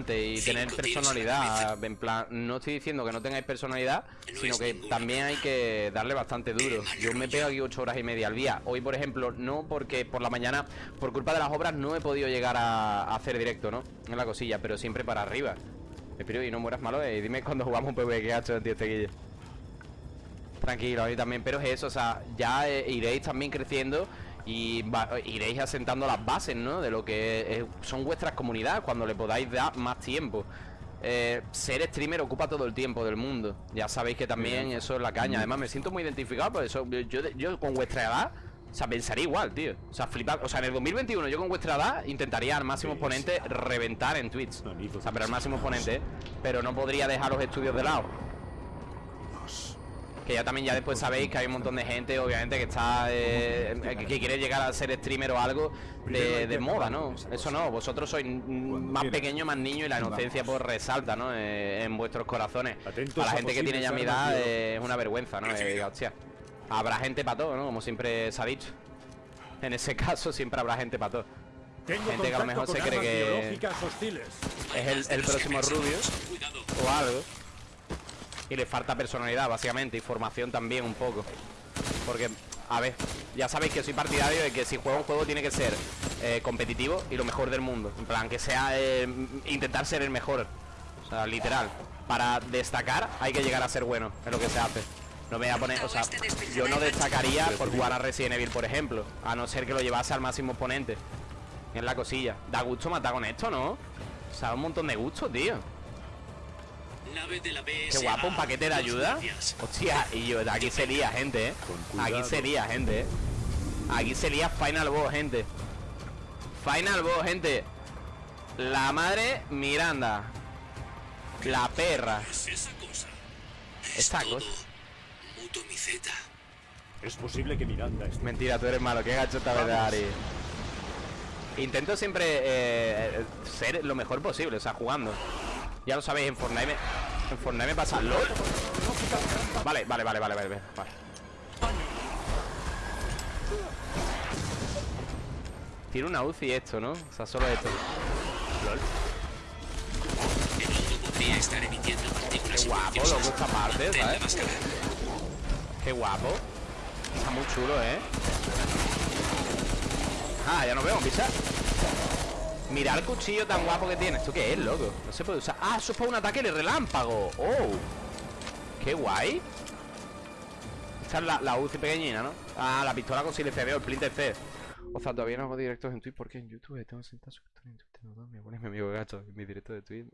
y tener personalidad. En plan, no estoy diciendo que no tengáis personalidad, sino que también hay que darle bastante duro. Yo me pego aquí ocho horas y media al día. Hoy, por ejemplo, no porque por la mañana, por culpa de las obras, no he podido llegar a, hacer directo, ¿no? En la cosilla, pero siempre para arriba. Espero y no mueras malo, eh. Dime cuando jugamos un PvE que ha hecho, tío, este guille. Tranquilo, a mí también, pero es eso, o sea, ya eh, iréis también creciendo y iréis asentando las bases, ¿no? De lo que son vuestras comunidades cuando le podáis dar más tiempo. Eh, ser streamer ocupa todo el tiempo del mundo. Ya sabéis que también eso es la caña. Además, me siento muy identificado por eso. Yo, yo con vuestra edad, o sea, pensaría igual, tío. O sea, flipar. O sea, en el 2021 yo con vuestra edad intentaría al máximo exponente reventar en Twitch. O sea, pero al máximo exponente. Pero no podría dejar los estudios de lado. Que ya también ya después sabéis que hay un montón de gente, obviamente, que está eh, que, quiere llegar a ser streamer o algo de, moda, ¿no? Eso no, vosotros sois más pequeños, más niños y la inocencia pues resalta, ¿no? Eh, en vuestros corazones. Para la gente que tiene ya mi edad es una vergüenza, ¿no? Eh, hostia. Habrá gente para todo, ¿no? Como siempre se ha dicho. En ese caso siempre habrá gente para todo. gente que a lo mejor se cree que es el, el próximo Rubius o algo. Y le falta personalidad, básicamente Y formación también un poco. Porque, a ver, ya sabéis que soy partidario De que si juega un juego tiene que ser eh, Competitivo y lo mejor del mundo. En plan, que sea eh, intentar ser el mejor. O sea, literal. Para destacar hay que llegar a ser bueno Es lo que se hace. No me voy a poner, o sea, yo no destacaría por jugar a Resident Evil, por ejemplo A no ser que lo llevase al máximo oponente. En la cosilla. Da gusto matar con esto, ¿no? O sea, un montón de gusto, tío Qué guapo, un paquete de ayuda. Hostia, y yo, aquí sería, gente, ¿eh? Aquí sería, gente, ¿eh? Aquí sería Final Boss, gente. Final Boss, gente. La madre Miranda. La perra. Esta cosa. Es posible que Miranda Mentira, tú eres malo, qué gacho esta vez Ari. Intento siempre eh, ser lo mejor posible, o sea, jugando ya lo sabéis, en Fortnite En Fortnite me pasa LOL Vale, vale, vale, vale, vale, vale. Tiene una UCI esto, ¿no? O sea, solo esto LOL Qué guapo, loco, esta parte, ¿sabes? Qué guapo Está muy chulo, ¿eh? Ah, ya nos vemos, pisa Mira el cuchillo tan guapo que tiene ¿Esto qué es, loco? No se puede usar Ah, eso es para un ataque de relámpago ¡Oh! ¡Qué guay! Esta es la, la UCI pequeñina, ¿no? Ah, la pistola con silenciador, el Splinter C O sea, todavía no hago directos en Twitch porque en YouTube tengo sentado suscriptores en Twitter no, Me pone mi amigo en mi directo de Twitch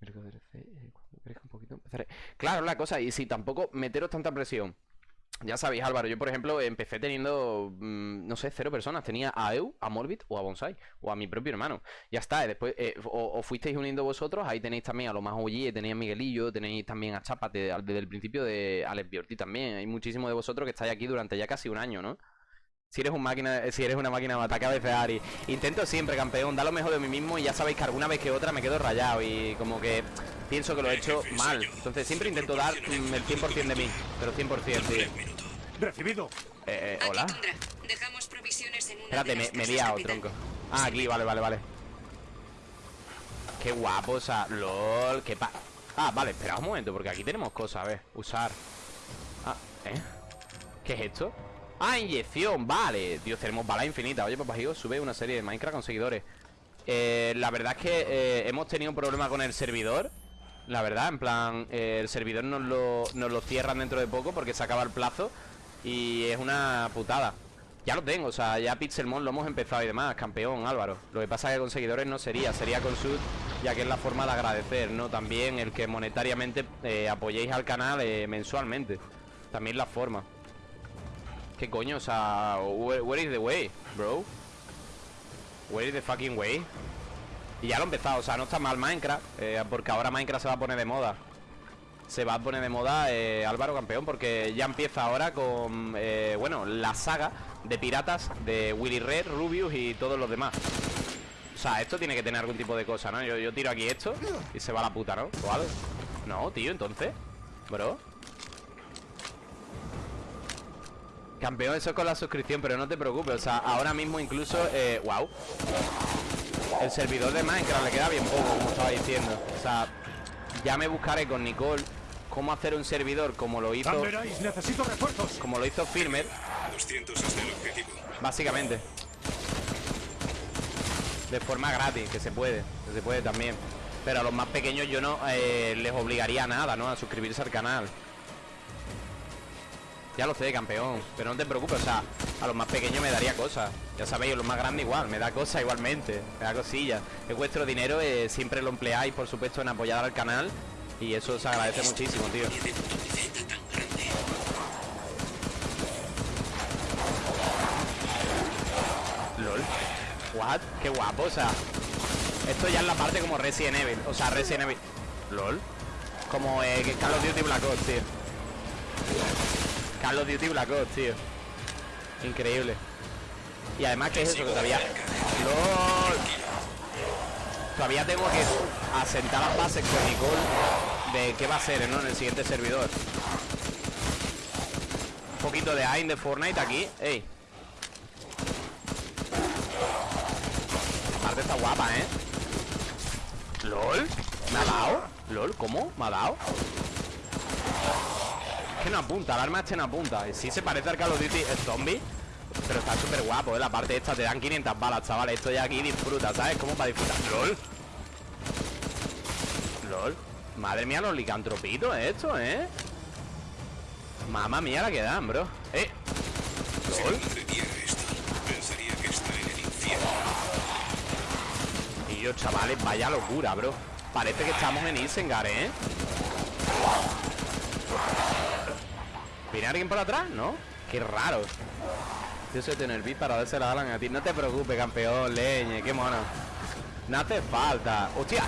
Me lo eh, cuando un poquito empezaré Claro, la cosa, y si tampoco meteros tanta presión ya sabéis, Álvaro, yo por ejemplo empecé teniendo, mm, no sé, cero personas. Tenía a Eu, a Morbid o a Bonsai, o a mi propio hermano. Ya está, después eh, o, fuisteis uniendo vosotros, ahí tenéis también a lo más OG, tenéis a Miguelillo, tenéis también a Chapa desde el principio de Alex Biorti también. Hay muchísimos de vosotros que estáis aquí durante ya casi un año, ¿no? Si eres, un máquina, si eres una máquina de ataque a Ari. Intento siempre, campeón, da lo mejor de mí mismo y ya sabéis que alguna vez que otra me quedo rayado y como que pienso que lo he hecho mal. Entonces siempre intento dar mm, el 100% de mí, pero 100%, tío. Recibido. Eh, eh, hola. Espérate, me, me he liado, tronco. Ah, aquí, vale, vale, vale. Qué guapo, o sea, lol, qué pa... Ah, vale, espera un momento, porque aquí tenemos cosas, a ver, usar Ah, ¿eh? ¿Qué es esto? Ah, inyección, vale. Dios, tenemos bala infinita Oye, papá, sube una serie de Minecraft con seguidores. Eh, La verdad es que eh, hemos tenido un problema con el servidor. La verdad, en plan eh, El servidor nos lo, nos lo cierran dentro de poco Porque se acaba el plazo y es una putada. Ya lo tengo, o sea, ya Pixelmon lo hemos empezado y demás Campeón, Álvaro. Lo que pasa es que con seguidores no sería Sería con sud, ya que es la forma de agradecer ¿no? También el que monetariamente eh, apoyéis al canal mensualmente. También la forma ¿Qué coño? O sea, where, is the way, bro? Where is the fucking way? Y ya lo he empezado, o sea, no está mal Minecraft eh, Porque ahora Minecraft se va a poner de moda se va a poner de moda eh, Álvaro Campeón porque ya empieza ahora con, eh, bueno, la saga de piratas de Willy Red, Rubius y todos los demás. O sea, esto tiene que tener algún tipo de cosa, ¿no? Yo, tiro aquí esto y se va la puta, ¿no? ¿O No, tío, entonces, bro. Campeón, eso es con la suscripción, pero no te preocupes, o sea, ahora mismo incluso, eh, wow. El servidor de Minecraft le queda bien poco, como estaba diciendo. O sea, ya me buscaré con Nicole cómo hacer un servidor como lo hizo. necesito refuerzos. Como lo hizo Firmer. 200 hasta el objetivo. Básicamente. De forma gratis, que se puede. Que se puede también. Pero a los más pequeños yo no eh, les obligaría a nada, ¿no? A suscribirse al canal. Ya lo sé, campeón Pero no te preocupes, o sea, a los más pequeños me daría cosas Ya sabéis, a los más grandes igual Me da cosas igualmente, me da cosillas Es vuestro dinero, eh, siempre lo empleáis, por supuesto, en apoyar al canal Y eso se agradece muchísimo, tío. LOL. What? Qué guapo, o sea Esto ya es la parte como Resident Evil O sea, Resident Evil. LOL. Como eh, Call of Duty Black Ops, tío Carlos Duty Black Ops, tío Increíble Y además que es eso, que todavía Todavía tengo que asentar las bases con Nicole De qué va a ser, ¿no? En el siguiente servidor Un poquito de AIM de Fortnite aquí Ey parte está guapa, ¿eh? ¿LOL? ¿Me ha dado? ¿LOL? ¿Cómo? ¿Me ha dado? Que no apunta, el arma este no apunta Y sí se parece al Call of Duty el zombie Pero está súper guapo, ¿eh? La parte esta te dan 500 balas, chavales Esto ya aquí disfruta, ¿sabes? Como para disfrutar ¡Lol! ¡Lol! Madre mía, los licantropitos esto, ¿eh? Mamma mía la que dan, bro ¡Eh! Que. Y yo, chavales, vaya locura, bro Parece que estamos en Isengard, ¿eh? ¿Viene alguien por atrás? ¿No? Qué raro. Yo soy tener beat para darse la Alan a ti. No te preocupes, campeón, leñe, qué mono. No hace falta. ¡Hostia!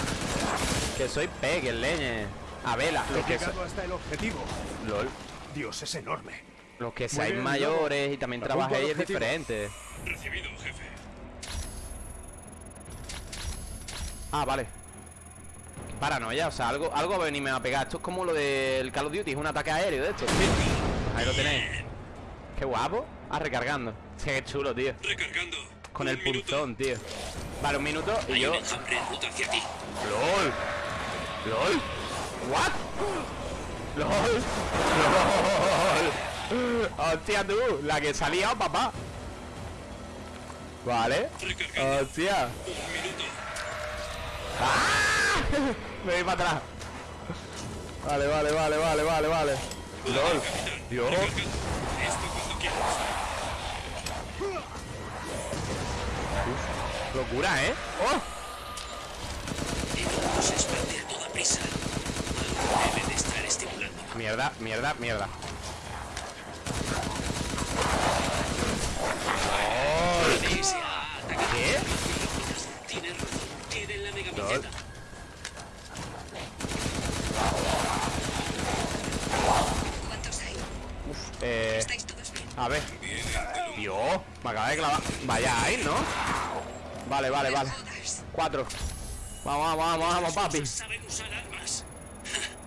Que soy peque, leñe. A vela Lo que llegado hasta el objetivo. LOL. Dios, es enorme. Los que seáis mayores y también trabajéis es diferente. Recibido, jefe. Ah, vale. Paranoia, o sea, algo, algo va a venirme a pegar. Esto es como lo del Call of Duty, es un ataque aéreo de esto Ahí lo tenéis. Qué guapo. Ah, recargando. Sí, qué chulo, tío. Recargando. Con el punzón, tío. Vale, un minuto y yo. un hacia ti. LOL. LOL. What LOL. LOL. Hostia tú. La que salía, papá. Vale. Recargando. Hostia. Un minuto. ¡Ah! Me voy para atrás. Vale, vale, vale, vale, vale, vale LOL Dios. Locura, ¿eh? ¡Oh! El mundo se expande a toda prisa. Algo debe de estar estimulando. Mierda, mierda, mierda DSA ataca. ¿Qué? Tienes razón. Tienen la mega Lol. piñata. ¿Cuántos hay? Eh... A ver. Dios, me acaba de clavar. Vaya ahí, ¿no? Vale, vale, vale. Cuatro. Vamos, vamos, vamos, vamos, papi. como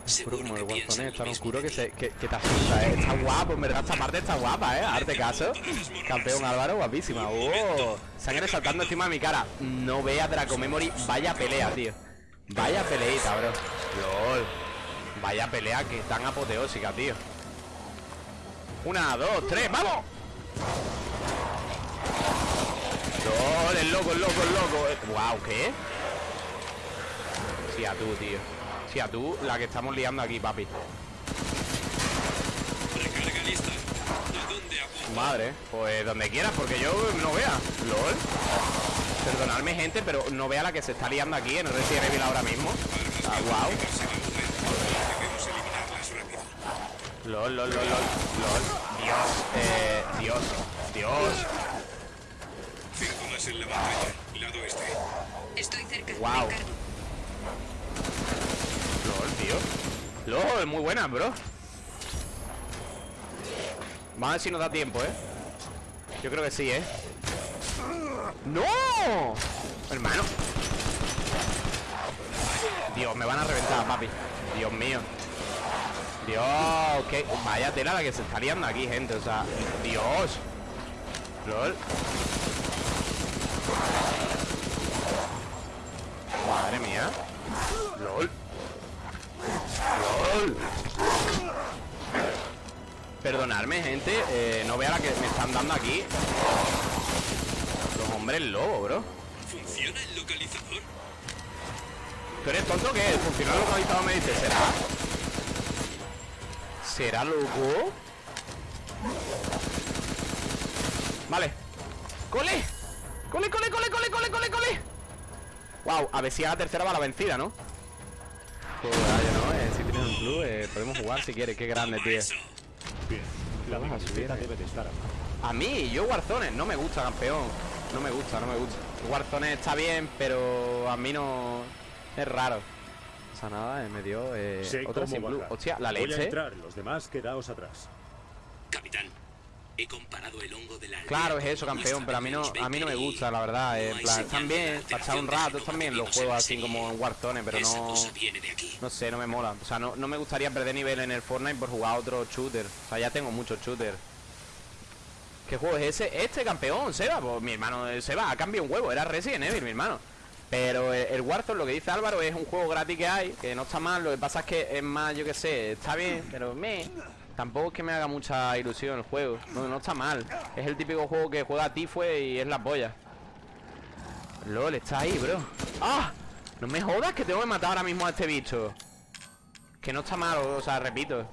el Seguro que Warzone, piensan es tan oscuro que, se, que, que te asusta, ¿eh? Está guapo, en verdad esta parte está guapa, ¿eh? Arte caso. Campeón Álvaro, guapísima. ¡Oh! Sangre saltando encima de mi cara. No veas Draco Memory, vaya pelea, tío. Vaya peleita, bro. LOL. Vaya pelea que tan apoteósica, tío Una, dos, tres, ¡vamos! LOL, el loco, el loco, el loco Guau, ¿qué? Sí, a tú, tío Sí, a tú, la que estamos liando aquí, papi Recarga lista. ¿A dónde apunta? Madre, pues donde quieras, porque yo no vea LOL Perdonadme, gente, pero no vea la que se está liando aquí en el Resident Evil ahora mismo Ah, wow Se va a mover. Debemos eliminarlas rápido. LOL, lol, lol, lol, lol Dios, eh, Dios, Dios Cinco más en la pantalla. Lado este. Estoy cerca. Encargo. LOL, tío LOL, muy buena, bro Vamos a ver si nos da tiempo, ¿eh? Yo creo que sí, ¿eh? ¡No! Hermano Dios, me van a reventar, papi Dios mío Dios, qué... Vaya tela la que se está liando aquí, gente O sea, Dios LOL Madre mía. LOL. LOL. Perdonadme, gente. eh, no vea la que me están dando aquí. Los hombres lobo, bro. ¿Funciona el localizador? ¿Tú eres tonto que ¿Funciona el localizador? Me dice, ¿será? ¿Será loco? Vale ¡Cole! ¡Cole, cole, cole, cole, cole, cole, cole! Wow, a ver si a la tercera va la vencida, ¿no? Pues vaya, ¿no? Eh, si tienes un club, eh, podemos jugar si quieres Qué grande, tío. Bien. La Vamos a subir, eh. debe de estar. A mí, yo Warzone, no me gusta, campeón No me gusta, no me gusta Warzone está bien, pero a mí no... Es raro Sea, nada, eh, me dio eh, Sé otra cómo sin blue. Hostia, la Voy a leche entrar, los demás quedaos atrás. Capitán, he comparado el hongo de la Claro, es eso, campeón, pero a mí no, a mí no me gusta, la verdad. eh, no en plan, están bien, echar un rato, están bien los juegos así serie. como en Warzone, pero Esa no... cosa viene de aquí. No sé, no me mola. O sea, no, no me gustaría perder nivel en el Fortnite por jugar a otro shooter. O sea, ya tengo muchos shooters. ¿Qué juego es ese? Este campeón, Seba. Pues mi hermano eh, Seba ha cambiado un huevo. Era Resident Evil, mi hermano. Pero el, Warzone, lo que dice Álvaro, es un juego gratis que hay, que no está mal. Lo que pasa es que es más, yo que sé, está bien, pero me. Tampoco es que me haga mucha ilusión el juego. No, no está mal. Es el típico juego que juega Tifue y es la polla. LOL, está ahí, bro. ¡Ah! No me jodas que tengo que matar ahora mismo a este bicho. Que no está mal, o sea, repito.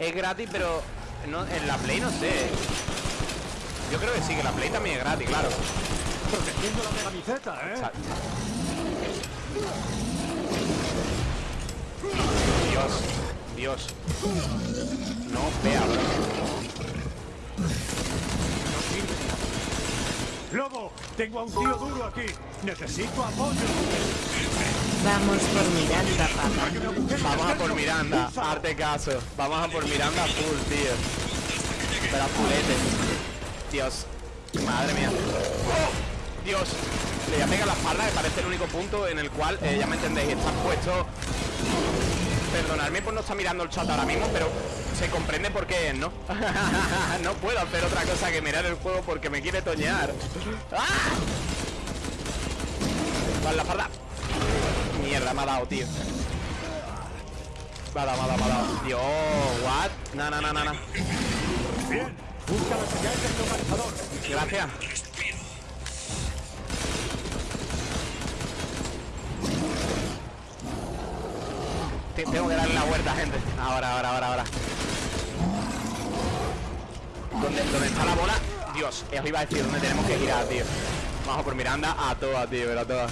Es gratis, pero en la Play no sé. Yo creo que sí, que la Play también es gratis, claro. Protegiendo la megabiceta, ¿eh? Dios, Dios. No vea, bro. Lobo, tengo a un tío duro aquí. Necesito apoyo. Vamos por Miranda, papá. Vamos a por Miranda, arte caso. Vamos a por Miranda full, tío. Pero a fulete. Dios. Madre mía. ¡Oh! Dios. Le voy a pegar la espalda, que parece el único punto en el cual, eh, ya me entendéis, está puesto. Perdonadme por no estar mirando el chat ahora mismo, pero se comprende por qué es, ¿no? no puedo hacer otra cosa que mirar el juego porque me quiere toñar. ¡Ah! Vale, la espalda. Mierda, me ha dado, tío. Me ha dado, me ha dado, me ha dado. Dios, what? Na, na, na, na, na. Bien. Busca la señal del localizador. Gracias. Tengo que darle la vuelta, gente. Ahora, ahora, ahora, ahora. ¿Dónde, dónde está la bola? Dios, os iba a decir dónde tenemos que girar, tío. Vamos por Miranda a todas, tío, a todas.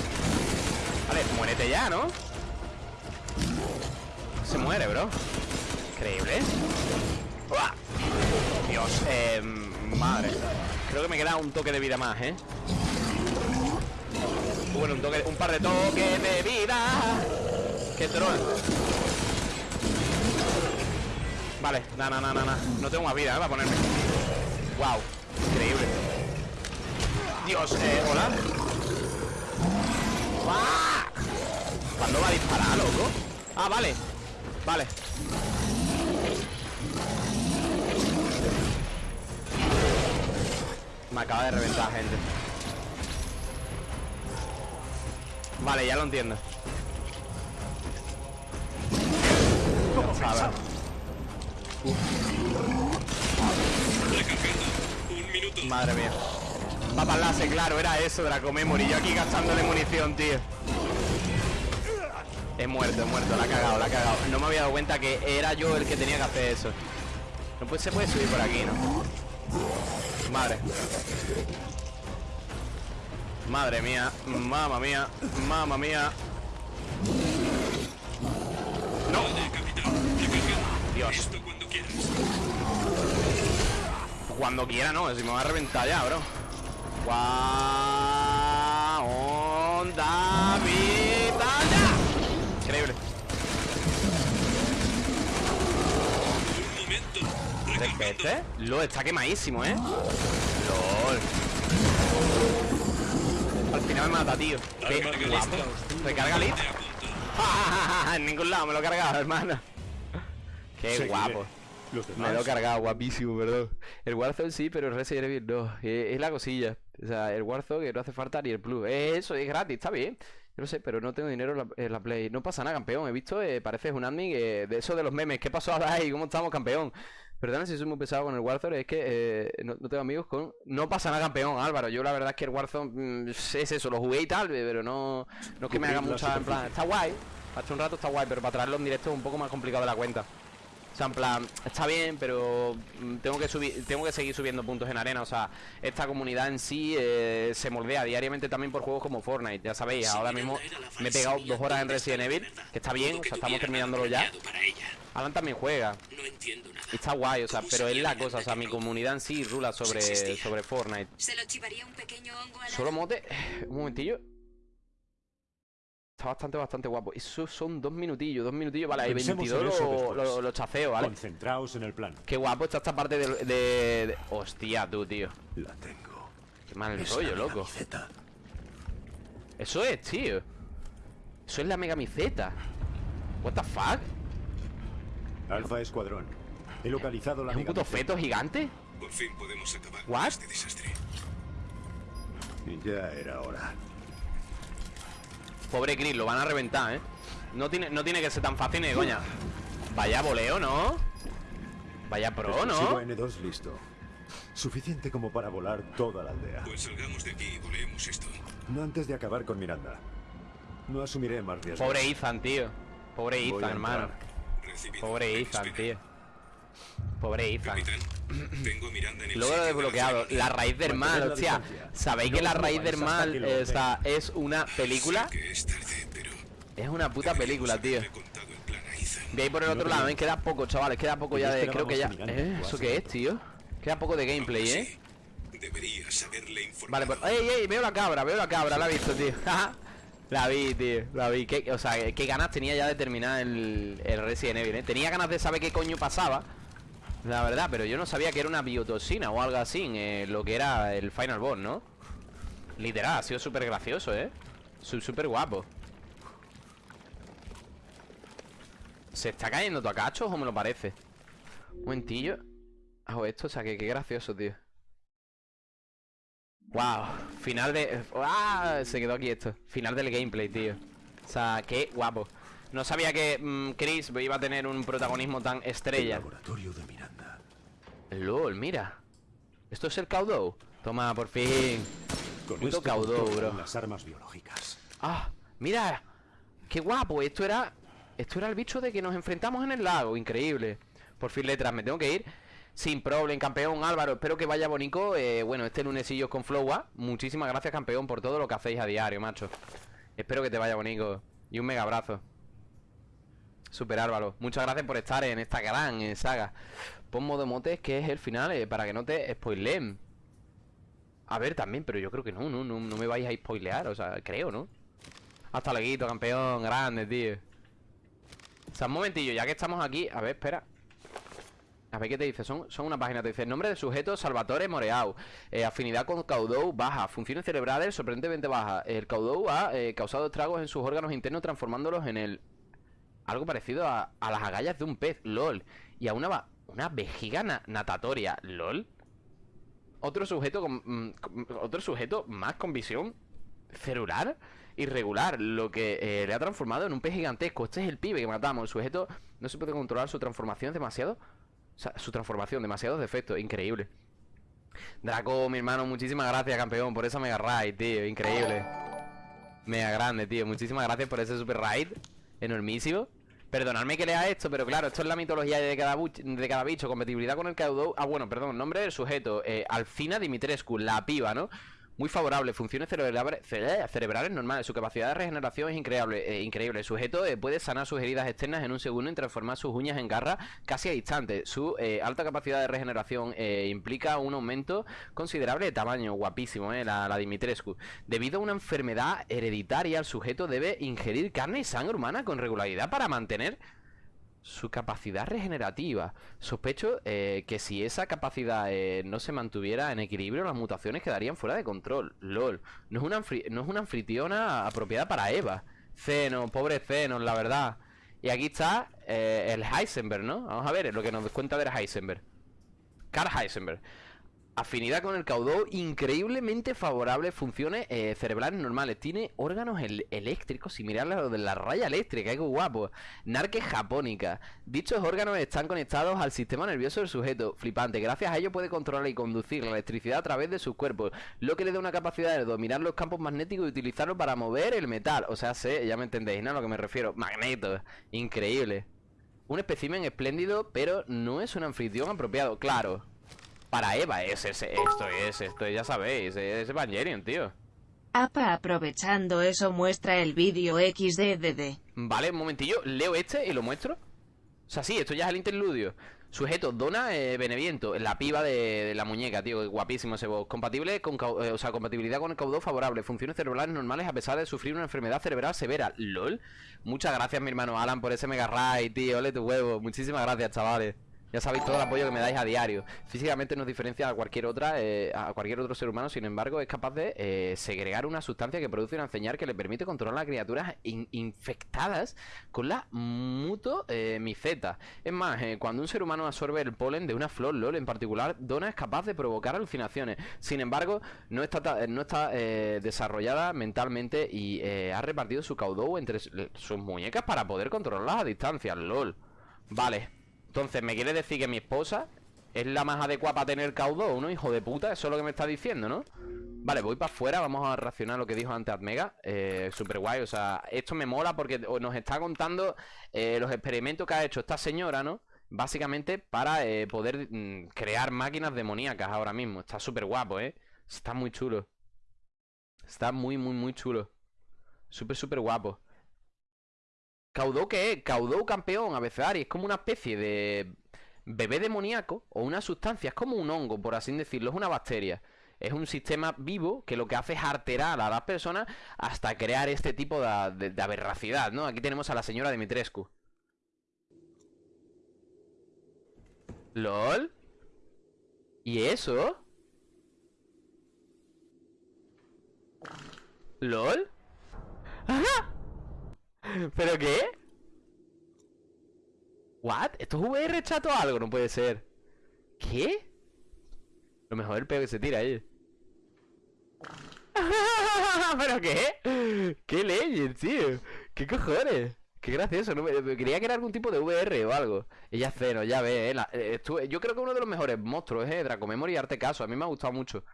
Vale, muérete ya, ¿no? Se muere, bro. Increíble. ¡Uah! Dios, eh, madre. Creo que me queda un toque de vida más, ¿eh? Bueno, un toque, un par de toques de vida. ¡Qué troll! Vale, na, na, na, na. No tengo más vida, ¿eh? Para ponerme. Wow, increíble. Dios, eh, hola. ¿Cuándo va a disparar, loco? Ah, vale. Vale. Me acaba de reventar, gente. Vale, ya lo entiendo. Madre mía. Papas láser, claro, era eso de la Comemory. Yo aquí gastándole munición, tío. He muerto, he muerto, la ha cagado, la ha cagado. No me había dado cuenta que era yo el que tenía que hacer eso. No pues se puede subir por aquí, ¿no? Madre. Madre mía, mamma mía, mamma mía. No. Dios. Cuando quiera, no, si me va a reventar ya, bro. Guau, onda vital Increíble. ¿Este? Lo está quemadísimo, ¿eh? LOL. Al final me mata, tío. Recarga listo. Recarga en ningún lado me lo he cargado, hermano. Qué guapo. Los Me lo he cargado, guapísimo, perdón. El Warzone sí, pero el Resident Evil no. Eh, Es la cosilla. O sea, el Warzone que no hace falta ni el Plus. Es eso, es gratis, está bien. Yo lo sé, pero no tengo dinero en la, en la Play. No pasa nada, campeón. He visto, eh, pareces un admin eh, de eso de los memes. ¿Qué pasó ahora ahí? ¿Cómo estamos, campeón? Perdona si soy muy pesado con el Warzone, es que eh, no, no tengo amigos con... No pasa nada, campeón, Álvaro. Yo la verdad es que el Warzone mm, es eso, lo jugué y tal, pero no, no es que me haga mucha... En plan, está guay. Hace un rato está guay, pero para traerlo en directo es un poco más complicado de la cuenta. O sea, en plan, está bien, pero mm, tengo que subir, tengo que seguir subiendo puntos en arena. O sea, esta comunidad en sí eh, se moldea diariamente también por juegos como Fortnite. Ya sabéis, ahora mismo me he pegado dos horas en ¿dónde Resident Evil, que está bien, o sea, estamos terminándolo ya. Alan también juega. No entiendo nada. Y está guay, o sea, ¿Cómo pero es la cosa, o sea, mi comunidad en sí rula sobre, sobre Fortnite. ¿Se lo chivaría un pequeño hongo a la... Solo mote, un momentillo. Está bastante, bastante guapo. Eso son dos minutillos, dos minutillos. Vale, hay Pensemos 22 en eso lo, después. lo, lo chafeo, ¿vale? Concentraos en el plan. Qué guapo está esta parte de, de- de- Hostia, tú, tío. La tengo. Qué mal Es rollo, la loco. camiseta. Eso es, tío. Eso es la megamiseta. What the fuck? Alfa Escuadrón. He localizado la ¿Es un puto feto gigante? Por fin podemos acabar What? con este desastre. Y ya era hora. Pobre Chris, lo van a reventar, ¿eh? No tiene, no tiene que ser tan fácil ni de coña. Vaya voleo, ¿no? Vaya pro, Explosivo ¿no? N2 listo. Suficiente como para volar toda la aldea. Pues salgamos de aquí y volemos esto. No antes de acabar con Miranda. No asumiré más riesgos. Pobre Ethan, tío. Pobre Voy Ethan, hermano. Recibido. Pobre Ethan, tío. Pobre Ethan. Capitán, tengo Miranda en el Luego lo he desbloqueado. La raíz del mal, hostia. ¿Sabéis No que la raíz del mal eh, o sea, es una película? Es tarde, pero Es una puta película, tío. De ahí por el No otro lado, ¿eh? preocupes. Queda poco, chavales. Queda poco ya de. Creo que ya. ¿Eh? ¿Eso qué es, tío? Queda poco de gameplay, ¿eh? Sí, deberías haberle informado. Vale, pues. ¡Ey, ey! Veo la cabra, veo la cabra, la he visto, tío. la vi, tío, la vi. ¿Qué, o sea, qué ganas tenía ya de terminar el, el Resident Evil, ¿eh? Tenía ganas de saber qué coño pasaba. La verdad, pero yo no sabía que era una biotoxina o algo así, eh, lo que era el Final Boss, ¿no? Literal, ha sido súper gracioso, ¿eh? Súper guapo. ¿Se está cayendo tu a cachos o me lo parece? Un momentillo. Hago esto, o sea, que qué gracioso, tío. Wow, final de... ¡Ah! Se quedó aquí esto Final del gameplay, tío O sea, qué guapo No sabía que mm, Chris iba a tener un protagonismo tan El estrella laboratorio de. LOL, mira. ¿Esto es el Caudou? Toma, por fin. Con Puto caudó, controlan bro. las armas biológicas. Ah, mira. Qué guapo, esto era Esto era el bicho de que nos enfrentamos en el lago. Increíble. Por fin letras, me tengo que ir. Sin problem, campeón Álvaro. Espero que vaya bonito. Eh, Bueno, este lunesillo con Flowa Muchísimas gracias, campeón, por todo lo que hacéis a diario, macho. Espero que te vaya bonito. Y un mega abrazo. Super Álvaro. Muchas gracias por estar en esta gran eh, saga Pon modo motes que es el final eh, Para que no te spoileen. A ver, también, pero yo creo que no, no, no, me vais a spoilear O sea, creo, ¿no? Hasta luego, campeón, grande, tío. O sea, un momentillo, ya que estamos aquí A ver, espera. A ver qué te dice, son, son una página, te dice Nombre de sujeto, Salvatore Moreau eh, Afinidad con Caudou baja Funciones cerebrales sorprendentemente bajas El Caudou ha eh, causado estragos en sus órganos internos Transformándolos en el Algo parecido a, a las agallas de un pez, lol. Y a una, una vejiga na- natatoria, lol Otro sujeto con, mm, con- Otro sujeto más con visión celular irregular, lo que eh, le ha transformado en un pez gigantesco. Este es el pibe que matamos. El sujeto no se puede controlar su transformación, demasiado. O sea, su transformación, demasiados defectos, increíble. Draco, mi hermano, muchísimas gracias, campeón, por esa mega raid, tío, increíble. Mega grande, tío, muchísimas gracias por ese super raid, enormísimo. Perdonadme que lea esto, pero claro, esto es la mitología de cada, de cada bicho. Compatibilidad con el Caudou. Ah, bueno, perdón, nombre del sujeto. Eh, Alfina Dimitrescu, la piba, ¿no? Muy favorable, funciones cerebrales, cere- cerebrales normales. Su capacidad de regeneración es increíble. eh, increíble. El sujeto eh, puede sanar sus heridas externas en un segundo y transformar sus uñas en garras casi a instante. Su eh, alta capacidad de regeneración implica un aumento considerable de tamaño. Guapísimo, ¿eh? La Dimitrescu. Debido a una enfermedad hereditaria, el sujeto debe ingerir carne y sangre humana con regularidad para mantener su capacidad regenerativa. Sospecho eh, que si esa capacidad eh, no se mantuviera en equilibrio, las mutaciones quedarían fuera de control. LOL. No es una, no es una anfitriona apropiada para Eva. Zeno, pobre Zeno, la verdad. Y aquí está eh, el Heisenberg, ¿no? Vamos a ver lo que nos cuenta del Heisenberg. Carl Heisenberg. Afinidad con el caudó increíblemente favorable, funciones eh, cerebrales normales. Tiene órganos eléctricos, similares a los de la raya eléctrica, qué guapo. Narque japónica. Dichos órganos están conectados al sistema nervioso del sujeto. Flipante. Gracias a ello puede controlar y conducir la electricidad a través de sus cuerpos, lo que le da una capacidad de dominar los campos magnéticos y utilizarlos para mover el metal. O sea, sé, ya me entendéis, ¿no? A lo que me refiero. Magneto. Increíble. Un espécimen espléndido, pero no es un anfitrión apropiado. Claro. Para Eva es, esto es, esto ya sabéis, es Evangelion, tío. APA aprovechando eso muestra el vídeo XDDD. Vale, un momentillo, leo este y lo muestro. O sea, sí, esto ya es el interludio. Sujeto, Dona eh, Beneviento, la piba de, la muñeca, tío, guapísimo ese voz. Compatible con, eh, o sea, compatibilidad con el caudó favorable, funciones cerebrales normales a pesar de sufrir una enfermedad cerebral severa. LOL. Muchas gracias, mi hermano Alan, por ese mega ray, tío. Ole tu huevo. Muchísimas gracias, chavales. Ya sabéis todo el apoyo que me dais a diario. Físicamente nos diferencia a cualquier otra, eh, a cualquier otro ser humano, sin embargo, es capaz de eh, segregar una sustancia que produce una señal que le permite controlar a criaturas infectadas con la mutomiceta. es más, eh, cuando un ser humano absorbe el polen de una flor LOL en particular, Dona es capaz de provocar alucinaciones. Sin embargo, no está, no está desarrollada mentalmente y ha repartido su caudó entre sus muñecas para poder controlarlas a distancia. LOL. Vale. Entonces, ¿me quiere decir que mi esposa es la más adecuada para tener caudó, ¿no? Hijo de puta, eso es lo que me está diciendo, ¿no? Vale, voy para afuera, vamos a reaccionar lo que dijo antes Admega eh, Súper guay, o sea, esto me mola porque nos está contando eh, los experimentos que ha hecho esta señora, ¿no? Básicamente para eh, poder mm, crear máquinas demoníacas ahora mismo Está súper guapo, ¿eh? Está muy chulo Está muy, muy, muy chulo Súper, súper guapo Caudó, ¿qué es? Caudó campeón, abecedario. Es como una especie de bebé demoníaco o una sustancia. Es como un hongo, por así decirlo. Es una bacteria. Es un sistema vivo que lo que hace es alterar a las personas hasta crear este tipo de, de, aberracidad, ¿no? Aquí tenemos a la señora Dimitrescu. ¿Lol? ¿Y eso? ¿Lol? ¡Ajá! ¿Pero qué? ¿What? ¿Esto es VR chato o algo? No puede ser ¿Qué? Lo mejor es el peo que se tira ahí ¿Pero qué? ¿Qué leyes, tío? ¿Qué cojones? Qué gracioso, ¿no? Creía que era algún tipo de VR o algo Ella cero, ya ve, ¿eh? eh yo creo que uno de los mejores monstruos, ¿eh? Draco Memory Arte Caso A mí me ha gustado mucho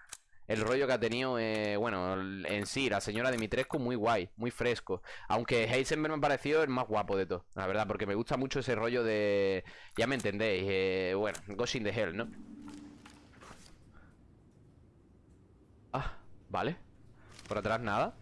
el rollo que ha tenido, eh, bueno, en sí, la señora Dimitrescu muy guay, muy fresco. Aunque Heisenberg me ha parecido el más guapo de todo, la verdad, porque me gusta mucho ese rollo de... Ya me entendéis, eh, bueno, Ghost in the Hell, ¿no? Ah, vale. Por atrás nada.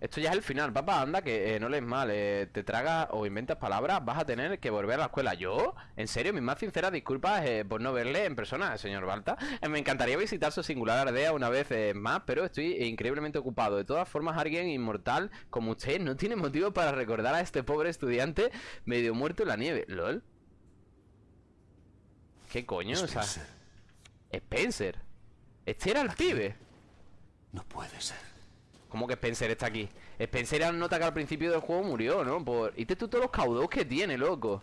Esto ya es el final, papá, anda, que eh, no lees mal eh, Te tragas o inventas palabras Vas a tener que volver a la escuela ¿Yo? ¿En serio? Mis más sinceras disculpas eh, por no verle en persona, señor Balta Me encantaría visitar su singular aldea una vez más Pero estoy increíblemente ocupado De todas formas, alguien inmortal como usted No tiene motivo para recordar a este pobre estudiante Medio muerto en la nieve ¿Lol? ¿Qué coño? Spencer. O sea, Spencer Este era el pibe No puede ser ¿Cómo que Spencer está aquí? Spencer era nota que al principio del juego murió, ¿no? Por... ¿Y tú todos los caudos que tiene, loco?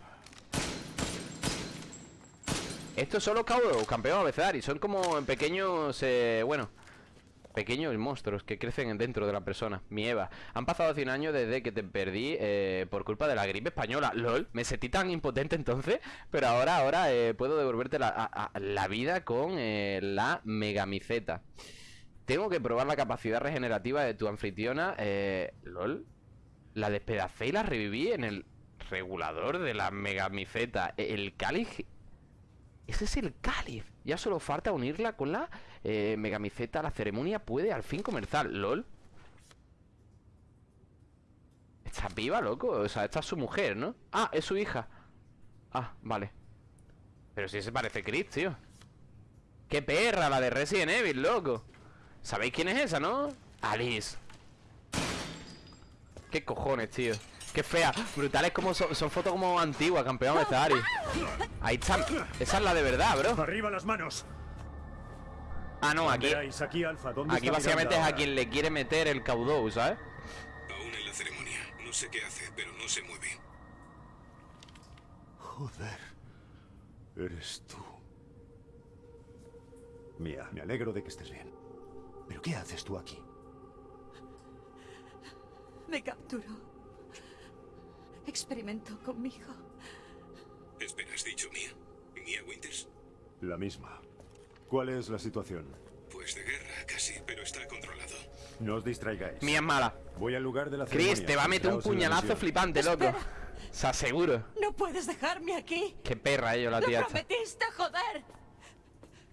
Estos son los caudos, campeón y Son como pequeños, eh, bueno Pequeños monstruos que crecen dentro de la persona Mi Eva Han pasado 100 años desde que te perdí eh, Por culpa de la gripe española LOL, me sentí tan impotente entonces Pero ahora, ahora eh, puedo devolverte la, la vida con eh, la megamiceta tengo que probar la capacidad regenerativa de tu anfitriona. Eh, LOL. La despedacé y la reviví en el regulador de la megamiceta. El cáliz. Ese es el cáliz. Ya solo falta unirla con la eh, megamiceta. La ceremonia puede al fin comenzar. LOL. Está viva, loco. O sea, esta es su mujer, ¿no? Ah, es su hija. Ah, vale. Pero si se parece Chris, tío. ¡Qué perra! La de Resident Evil, loco. ¿Sabéis quién es esa, no? Alice. ¿Qué cojones, tío? Qué fea. Brutales como son, fotos como antiguas, campeón de Ari. Ahí está. Esa es la de verdad, bro. Arriba las manos. Ah, no, aquí Aquí, aquí básicamente es a quien le quiere meter el caudó, ¿sabes? Aún en la ceremonia. No sé qué hace, pero no se mueve. Joder. Eres tú. Mía, me alegro de que estés bien. ¿Pero qué haces tú aquí? Me capturó. Experimentó conmigo. Espera, ¿has dicho Mía? ¿Mía Winters? La misma. ¿Cuál es la situación? Pues de guerra, casi, pero está controlado. No os distraigáis. Mía es mala. Voy al lugar de la Chris, ceremonia. te va a meter un la puñalazo flipante, loco. Espera. O sea, seguro. No puedes dejarme aquí. Qué perra ellos, la Lo tía esta. prometiste, joder.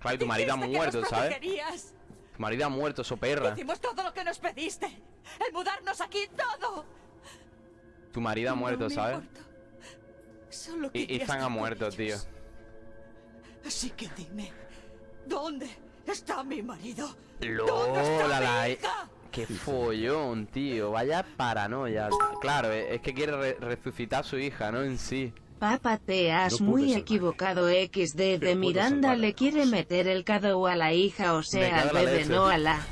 Claro, tu marido ha muerto, ¿sabes? Marido ha muerto, so perra. Hicimos todo lo que nos pediste. El mudarnos aquí, todo. Tu marido ha No muerto, me ¿sabes? Solo Y Ethan ha muerto, tío. Así que dime, ¿dónde está mi marido? ¿Dónde está mi la... hija? Qué follón, tío. Vaya paranoia. Claro, eh, es que quiere re- resucitar a su hija, ¿no? En sí. Papá, te has No muy equivocado. XD de Pero Miranda le quiere meter el cado a la hija, o sea, al bebé, leche. no a la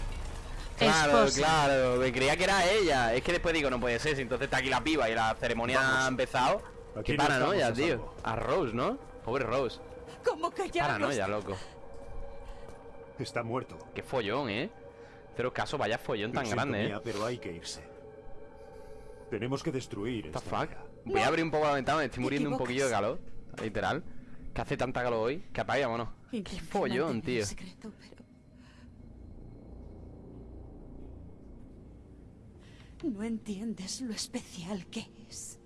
Claro, esposa. claro. Me creía que era ella. Es que después digo, no puede ser. Si entonces está aquí la piba y la ceremonia Vamos. ha empezado. Aquí Qué no paranoia, tío. A Rose, ¿no? Pobre Rose. ¿Cómo que ya no Paranoia, loco. Está muerto. Qué follón, ¿eh? Cero caso, vaya follón tan grande, ¿eh? Pero hay que irse. Tenemos que destruir esta fuck? aldea. Voy a abrir un poco la ventana, me estoy muriendo un poquillo de calor. Literal. Que hace tanta calor hoy. Que apague, vámonos. Qué follón, tío. el secreto, pero... No entiendes lo especial que es.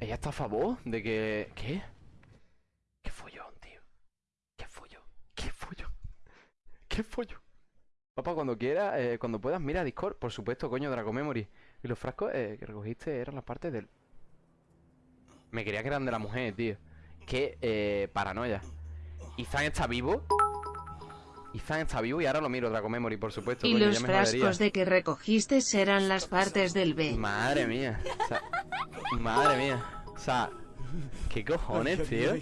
Ella está a favor de que... ¿Qué? Qué follón, tío. Qué follón. Qué follón. Qué follón. Papá, cuando quieras, eh, cuando puedas, mira Discord. Por supuesto, coño, Draco Memory. Y los frascos eh, que recogiste eran las partes del... Me quería que eran de la mujer, tío. Qué eh, paranoia. Ethan está vivo. Ethan está vivo y ahora lo miro, Draco Memory, por supuesto. Y coño, los ya me jodería. frascos de que recogiste serán las partes del B. Madre mía. O sea, madre mía. O sea, ¿qué cojones, tío?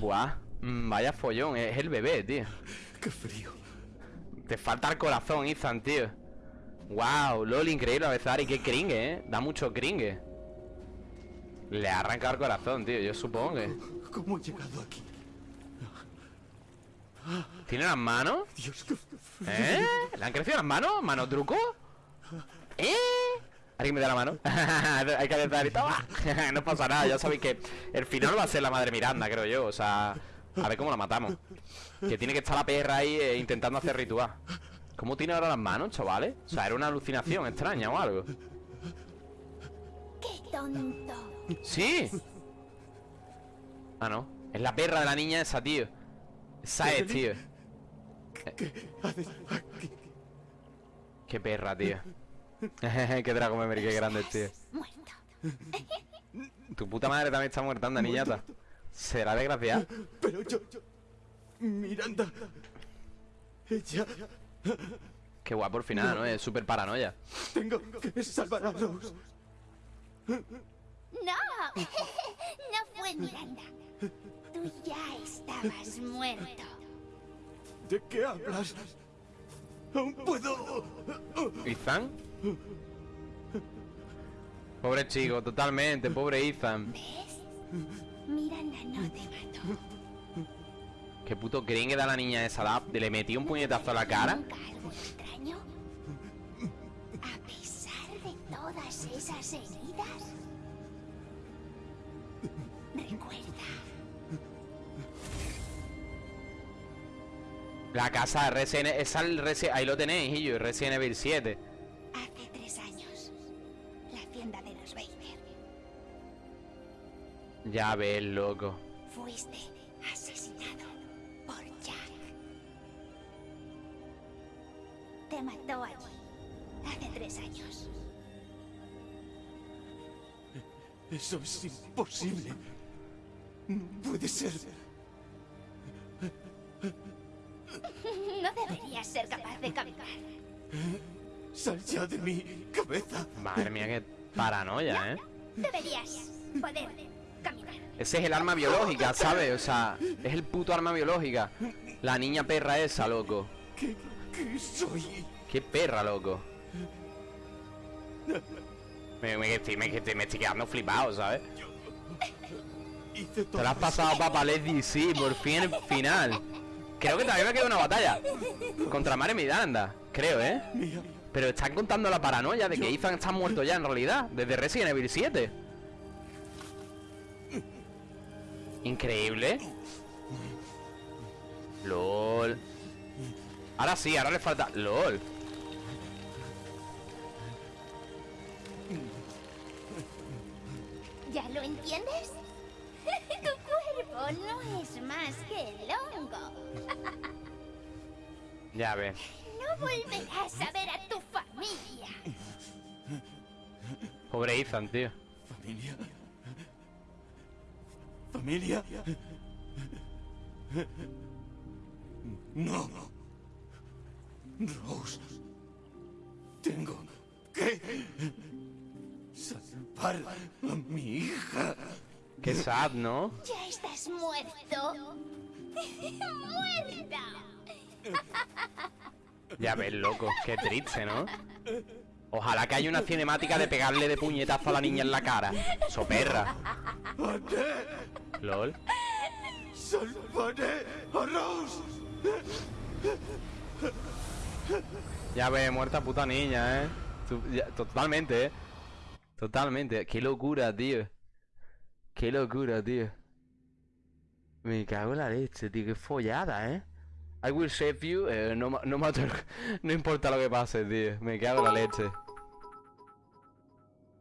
Buah. mm, Vaya follón. Es el bebé, tío. ¡Qué frío! Te falta el corazón, Ethan, tío. Wow, LOL, increíble a veces. Y qué cringe, eh. Da mucho cringe. Le ha arrancado el corazón, tío. Yo supongo que. ¿Cómo he llegado aquí? ¿Tiene las manos? Dios, ¿Eh? ¿Le han crecido las manos? ¿Mano truco? ¿Eh? ¿Alguien me da la mano? Hay que apretar y toma. no pasa nada, ya sabéis que el final va a ser la madre Miranda, creo yo. O sea, a ver cómo la matamos. Que tiene que estar la perra ahí eh, intentando hacer ritual. ¿Cómo tiene ahora las manos, chavales? O sea, era una alucinación extraña o algo. ¡Qué tonto! ¡Sí! Ah, no. Es la perra de la niña esa, tío. Esa es, tío. Qué perra, tío. qué drago memory, qué grande, tío. Tu puta madre también está muerta, anda, niñata. ¿Será desgraciada? Pero yo, yo... Miranda... Ella... Qué guapo al final, ¿no? Es súper paranoia. Tengo que salvar a Rose. ¡No! no fue Miranda. Tú ya estabas muerto. ¿De qué hablas? Aún puedo... ¿Ethan? Pobre chico, totalmente, pobre Ethan. ¿Ves? Miranda no te mató. Qué puto gringue da la niña esa. la- Le metí un puñetazo a la cara. ¿Nunca algo extraño? A pesar de todas esas heridas. Recuerda, La casa de Resident Resi- Ahí lo tenéis, y yo, Resident Evil 7. Ya ves, loco. Fuiste asesinado por Jack. Te mató allí hace tres años. Eso es imposible. No puede ser. No deberías ser capaz de caminar. Sal ya de mi cabeza. Madre mía, qué paranoia, ¿eh? Deberías poder caminar. Ese es el arma biológica, ¿sabes? O sea, es el puto arma biológica. La niña perra esa, loco. ¿Qué, qué soy? Qué perra, loco. Me, me, estoy, me, estoy- me estoy quedando flipado, ¿sabes? Te la has pasado, papá, Leslie, sí, por fin el final. Creo que todavía me queda una batalla. Contra Mare Miranda, creo, ¿eh? Pero están contando la paranoia de que Ethan está muerto ya en realidad, desde Resident Evil 7. Increíble. LOL. Ahora sí, ahora le falta... LOL. ¿Ya lo entiendes? tu cuerpo no es más que el hongo. Ya ves. No volverás a ver a tu familia. Pobre Ethan, tío. Familia. Familia. No. Rose. Tengo que salvar a mi hija. Qué sad, ¿no? Ya estás muerto. ¡Muerta! Ya ves, loco. Qué triste, ¿no? Ojalá que haya una cinemática de pegarle de puñetazo a la niña en la cara. Soperra. LOL. Ya ves, muerta puta niña, ¿eh? Totalmente, ¿eh? Totalmente. Qué locura, tío. Qué locura, tío. Me cago en la leche, tío. Qué follada, ¿eh? I will save you. eh, no, no, matter- no importa lo que pase, tío. Me cago en la leche.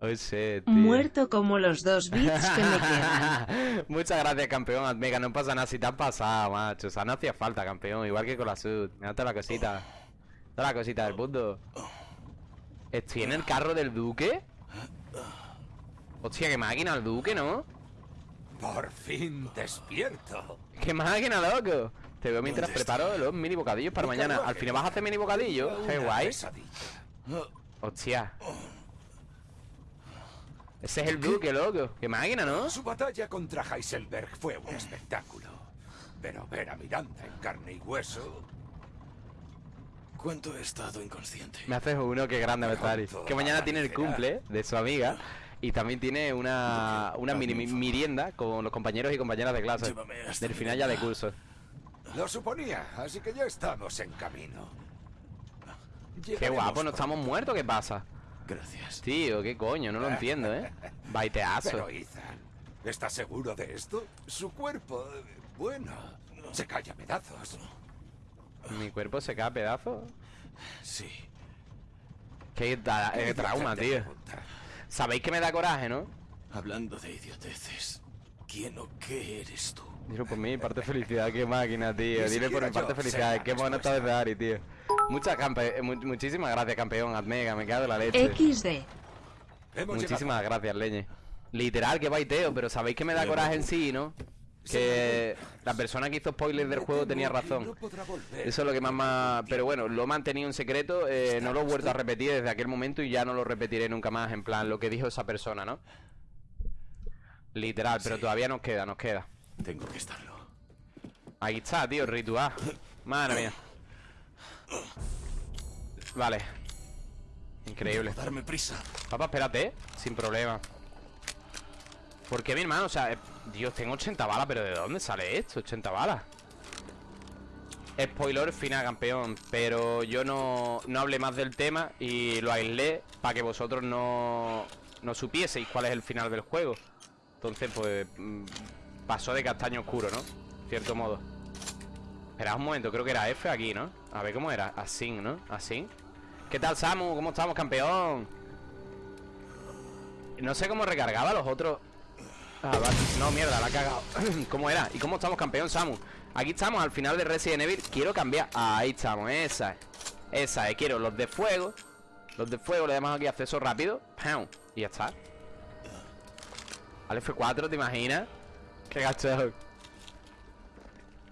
Oh, shit, tío. Muerto como los dos bits que me quedan. Muchas gracias, campeón Admega. No pasa nada si te has pasado, macho. O sea, no hacía falta, campeón. Igual que con la sud. Mira toda la cosita. Toda la cosita del mundo. ¿Estoy en el carro del duque? Hostia, qué máquina el duque, ¿no? Por fin despierto. ¡Qué máquina, loco! Te veo mientras preparo los mini bocadillos para mañana. Al final vas a hacer mini bocadillos. Qué guay. Hostia. Ese es el duque, loco. Qué máquina, ¿no? Su batalla contra Heiselberg fue un espectáculo. Pero ver a Miranda en carne y hueso. ¿Cuánto he estado inconsciente? Me haces uno que grande, Betari. Que mañana tiene el cumple de su amiga. Y también tiene una, una mini mi- merienda con los compañeros y compañeras de clase. Del final ya de curso. Lo suponía, así que ya estamos en camino. Qué guapo, ¿no estamos muertos? ¿Qué pasa? Gracias. Tío, qué coño, no lo entiendo, ¿eh? Baiteazo. Pero Ethan, ¿estás seguro de esto? Su cuerpo, bueno, se cae a pedazos. Mi cuerpo se cae a pedazos. Sí. Qué tra- eh, trauma, tío. Sabéis que me da coraje, ¿no? Hablando de idioteces, ¿quién o qué eres tú? Dilo por mí, parte felicidad, qué máquina, tío. Dile por mi parte felicidad, qué buena está respuesta. de Ari, tío. Muchas campe eh, mu- muchísimas gracias, campeón, Admega, me cago en la leche. XD. Muchísimas gracias, Leñe. Literal, que baiteo, pero sabéis que me da coraje en sí, ¿no? Que la persona que hizo spoilers del juego tenía razón. Eso es lo que más más... Pero bueno, lo he mantenido en secreto, eh, no lo he vuelto a repetir desde aquel momento y ya no lo repetiré nunca más, en plan, lo que dijo esa persona, ¿no? Literal, pero todavía nos queda, nos queda. Tengo que estarlo. Ahí está, tío, ritual. Madre mía. Vale. Increíble. Darme prisa. Papá, espérate, sin problema. ¿Por qué mi hermano? O sea, eh, Dios, tengo 80 balas, pero ¿de dónde sale esto? 80 balas. Spoiler final, campeón. Pero yo no, no hablé más del tema y lo aislé para que vosotros no, no supieseis cuál es el final del juego. Entonces, pues, mm, pasó de castaño oscuro, ¿no? Cierto modo. Esperad un momento, creo que era F aquí, ¿no? A ver cómo era. Así, ¿no? Así. ¿Qué tal, Samu? ¿Cómo estamos, campeón? No sé cómo recargaba los otros. Ah, vale. No, mierda, la ha cagado. ¿Cómo era? ¿Y cómo estamos, campeón, Samu? Aquí estamos al final de Resident Evil. Quiero cambiar. Ahí estamos, esa es. Esa es. Quiero los de fuego. Los de fuego le damos aquí acceso rápido. ¡Pam! Y ya está. Al F4, ¿te imaginas? Qué gacho.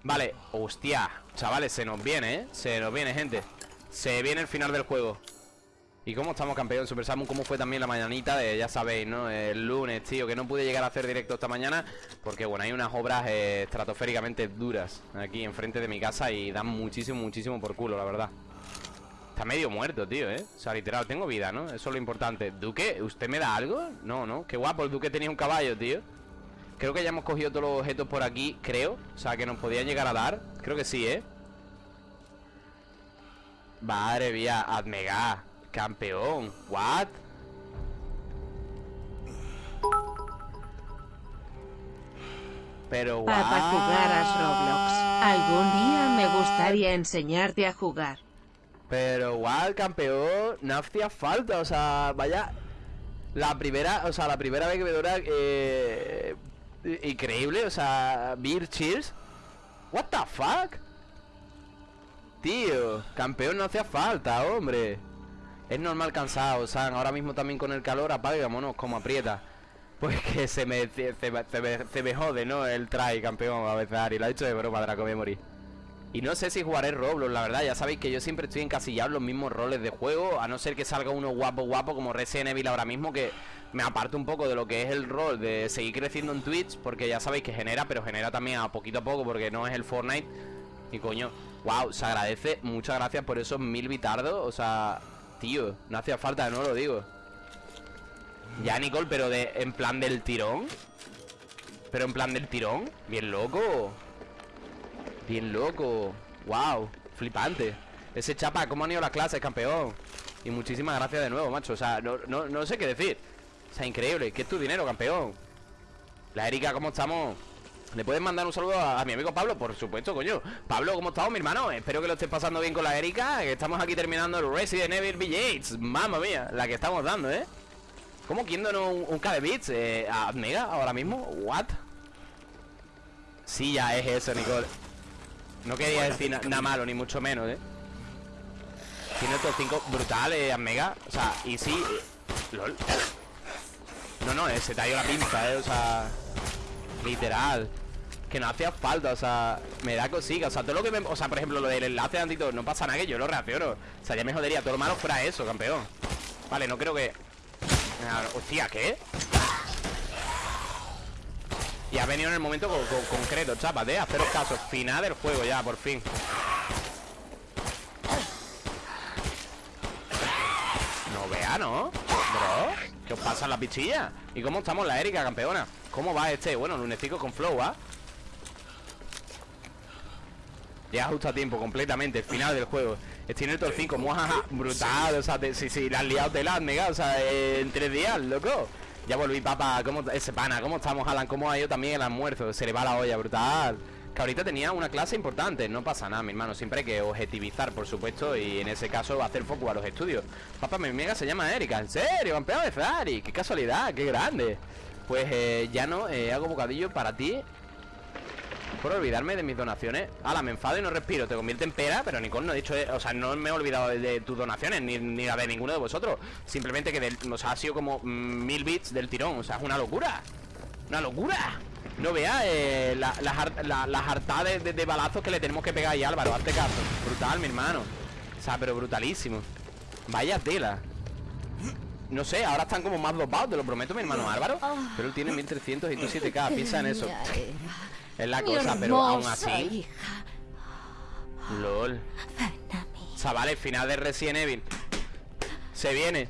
Vale, hostia Chavales, se nos viene, ¿eh? Se nos viene, gente Se viene el final del juego ¿Y cómo estamos, campeón? Super Samu, ¿cómo fue también la mañanita? de, ya sabéis, ¿no? El lunes, tío Que no pude llegar a hacer directo esta mañana Porque, bueno, hay unas obras eh, estratosféricamente duras Aquí enfrente de mi casa Y dan muchísimo, muchísimo por culo, la verdad Está medio muerto, tío, ¿eh? O sea, literal, tengo vida, ¿no? Eso es lo importante Duque, ¿usted me da algo? No, no Qué guapo, el Duque tenía un caballo, tío Creo que ya hemos cogido todos los objetos por aquí, creo O sea, que nos podían llegar a dar Creo que sí, ¿eh? Madre mía, Admega Campeón, what? Pero Roblox. Algún día me gustaría enseñarte a jugar. Pero what, campeón No hacía falta, o sea, vaya La primera, o sea, la primera vez que me dura eh, Increíble, o sea Beer Cheers. What the fuck Tío, campeón no hacía falta, hombre. Es normal cansado, ahora mismo también con el calor Apaga, vámonos, como aprieta. Pues que se me, se, me, se me, jode, ¿no? El try, campeón, a veces Ari Lo ha dicho de broma, Draco Memory y no sé si jugaré Roblox, la verdad, ya sabéis que yo siempre estoy encasillado en los mismos roles de juego A no ser que salga uno guapo guapo como Resident Evil ahora mismo Que me aparto un poco de lo que es el rol de seguir creciendo en Twitch Porque ya sabéis que genera, pero genera también a poquito a poco porque no es el Fortnite. Y coño, wow, se agradece, muchas gracias por esos mil bitardos O sea, tío, no hacía falta, no lo digo. Ya Nicole, pero de en plan del tirón. Pero en plan del tirón, bien loco Bien loco Wow, flipante Ese chapa, ¿cómo han ido las clases, campeón? Y muchísimas gracias de nuevo, macho O sea, no, no, no sé qué decir O sea, increíble ¿Qué es tu dinero, campeón? La Erika, ¿cómo estamos? ¿Le puedes mandar un saludo a, mi amigo Pablo? Por supuesto, coño Pablo, ¿cómo estamos, mi hermano? Espero que lo estés pasando bien con la Erika Que estamos aquí terminando el Resident Evil Village Mamma mía, la que estamos dando, ¿eh? ¿Cómo quién un, un K de? Eh, ¿A Mega ahora mismo? ¿What? Sí, ya es eso, Nicole no quería decir nada malo, ni mucho menos, ¿eh? Tiene estos cinco brutales, Mega O sea, y sí eh, LOL No, no, eh, se te ha ido la pinza, ¿eh? O sea Literal Que no hacía falta, o sea Me da cosica, o sea, todo lo que me... O sea, por ejemplo, lo del enlace antito No pasa nada que yo lo reacciono O sea, ya me jodería Todo lo malo fuera eso, campeón Vale, no creo que... Hostia, ¿qué? Y ha venido en el momento concreto, chapas, de haceros caso Final del juego ya, por fin No vea, ¿no? Bro, ¿qué os pasa en la pichilla? ¿Y cómo estamos la Erika, campeona? ¿Cómo va este? Bueno, lunesico con flow, ¿ah? Ya justo a tiempo, completamente, el final del juego Estoy en el top 5, muajaja, brutal O sea, si, si, la has liado te la O sea, en tres días, loco ya volví, papá. ¿Cómo, ese pana? ¿Cómo estamos, Alan? ¿Cómo ha ido también el almuerzo? Se le va la olla, brutal. Que ahorita tenía una clase importante. No pasa nada, mi hermano. Siempre hay que objetivizar, por supuesto. Y en ese caso hacer foco a los estudios. Papá, mi amiga se llama Erika. ¿En serio? Campeón de Ferrari. Qué casualidad, qué grande. Pues eh, ya no, eh, hago bocadillo para ti por olvidarme de mis donaciones. Ala, me enfado y no respiro, te convierte en pera Pero Nicole no he dicho, o sea, no me he olvidado de, tus donaciones Ni, ni la de ninguno de vosotros. Simplemente que o sea, ha sido como mm, mil bits del tirón O sea, es una locura. Una locura. No veas eh, las la, de, balazos que le tenemos que pegar ahí Álvaro, hazte caso. Brutal, mi hermano. O sea, pero brutalísimo. Vaya tela. No sé, ahora están como más dopados, te lo prometo, mi hermano Álvaro. Pero él tiene 1300 y tú 7k, piensa en eso es la cosa, pero aún así. LOL. Chavales, final de Resident Evil. Se viene.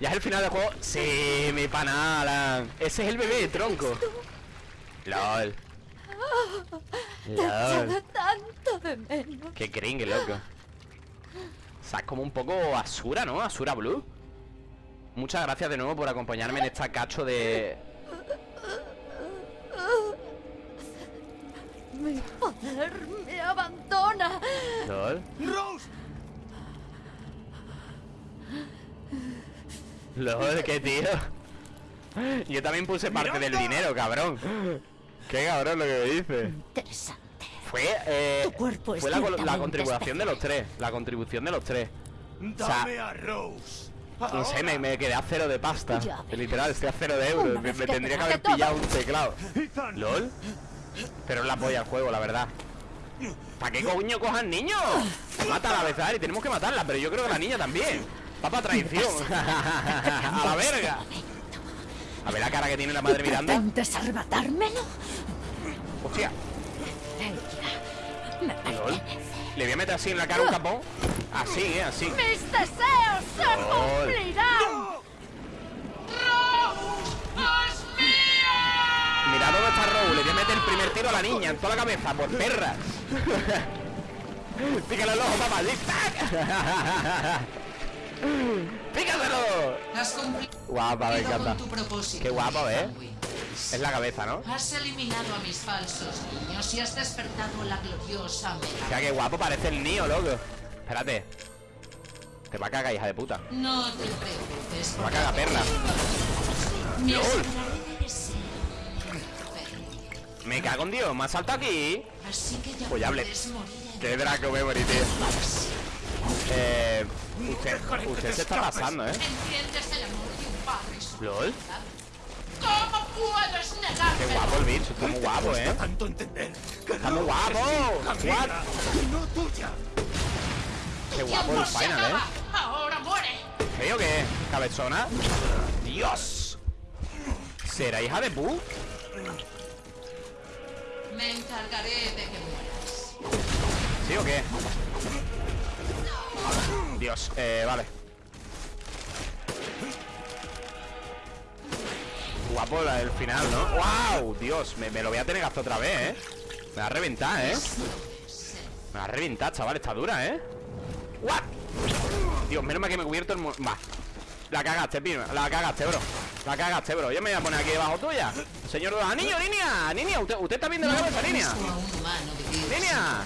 Ya es el final del juego. Sí, mi panala. Ese es el bebé de tronco. LOL. LOL. tanto de menos. Qué cringe, loco. O sea, es como un poco Asura, ¿no? Asura Blue. Muchas gracias de nuevo por acompañarme en esta cacho de Mi poder me abandona. ¿Lol? ¡Rose! ¿Lol? ¿Qué tío? Yo también puse parte del dinero, cabrón. Qué cabrón lo que me dice. Interesante. Fue, eh, fue la, la, contribución de los tres. La contribución de los tres. Dame a Rose. No sé, me, quedé a cero de pasta. Literal, estoy a cero de euros. Me, me tendría que haber pillado un teclado. ¿Lol? Pero es la polla al juego, la verdad. ¿Para qué coño cojan niños? Mata a la y tenemos que matarla Pero yo creo que la niña también. Papá traición. A la verga. A ver la cara que tiene la madre mirando ¿Intentes arrebatármelo? Hostia. Le voy a meter así en la cara un capón. Así, eh, así. ¡Mis deseos se cumplirán! Mira dónde está tiro a la niña en toda la cabeza, por perras. Pícale el ojo, papá. ¡Pícaselo! Has Guapa, me encanta. Qué guapo, ¿eh? Es la cabeza, ¿no? Has eliminado a mis falsos niños y has despertado la gloriosa O sea, qué guapo parece el niño, loco. Espérate. Te va a cagar, hija de puta. No te preocupes. Te va a cagar, perra. LOL. Me cago en Dios, me ha saltado aquí. Así que ya Pues ya hablé. Qué Draco Memory, tío. Eh. Usted, usted se está pasando, ¿eh? ¿Entiendes el amor de un padre y su LOL. ¿Cómo puedes negarte? Qué guapo el bicho, está muy guapo, ¿eh? tanto entender que Está muy guapo. What? y no tuya. Qué guapo el final, ¿eh? Ahora muere. ¿Qué o qué? ¿Cabezona? ¡Dios! ¿Será hija de Pu? Me encargaré de que mueras. ¿Sí o qué? Dios, eh, vale Guapo el final, ¿no? ¡Wow! Dios, me, lo voy a tener hacer otra vez, ¿eh? Me va a reventar, ¿eh? Me va a reventar, chaval, está dura, ¿eh? ¿What? Dios, menos mal que me he cubierto el... Va La cagaste, pino, la cagaste, bro La cagaste, bro Yo me voy a poner aquí debajo tuya Señor de los anillos, niña Niña, ¿usted, usted está viendo la cabeza, he niña? visto a un humano vivir Niña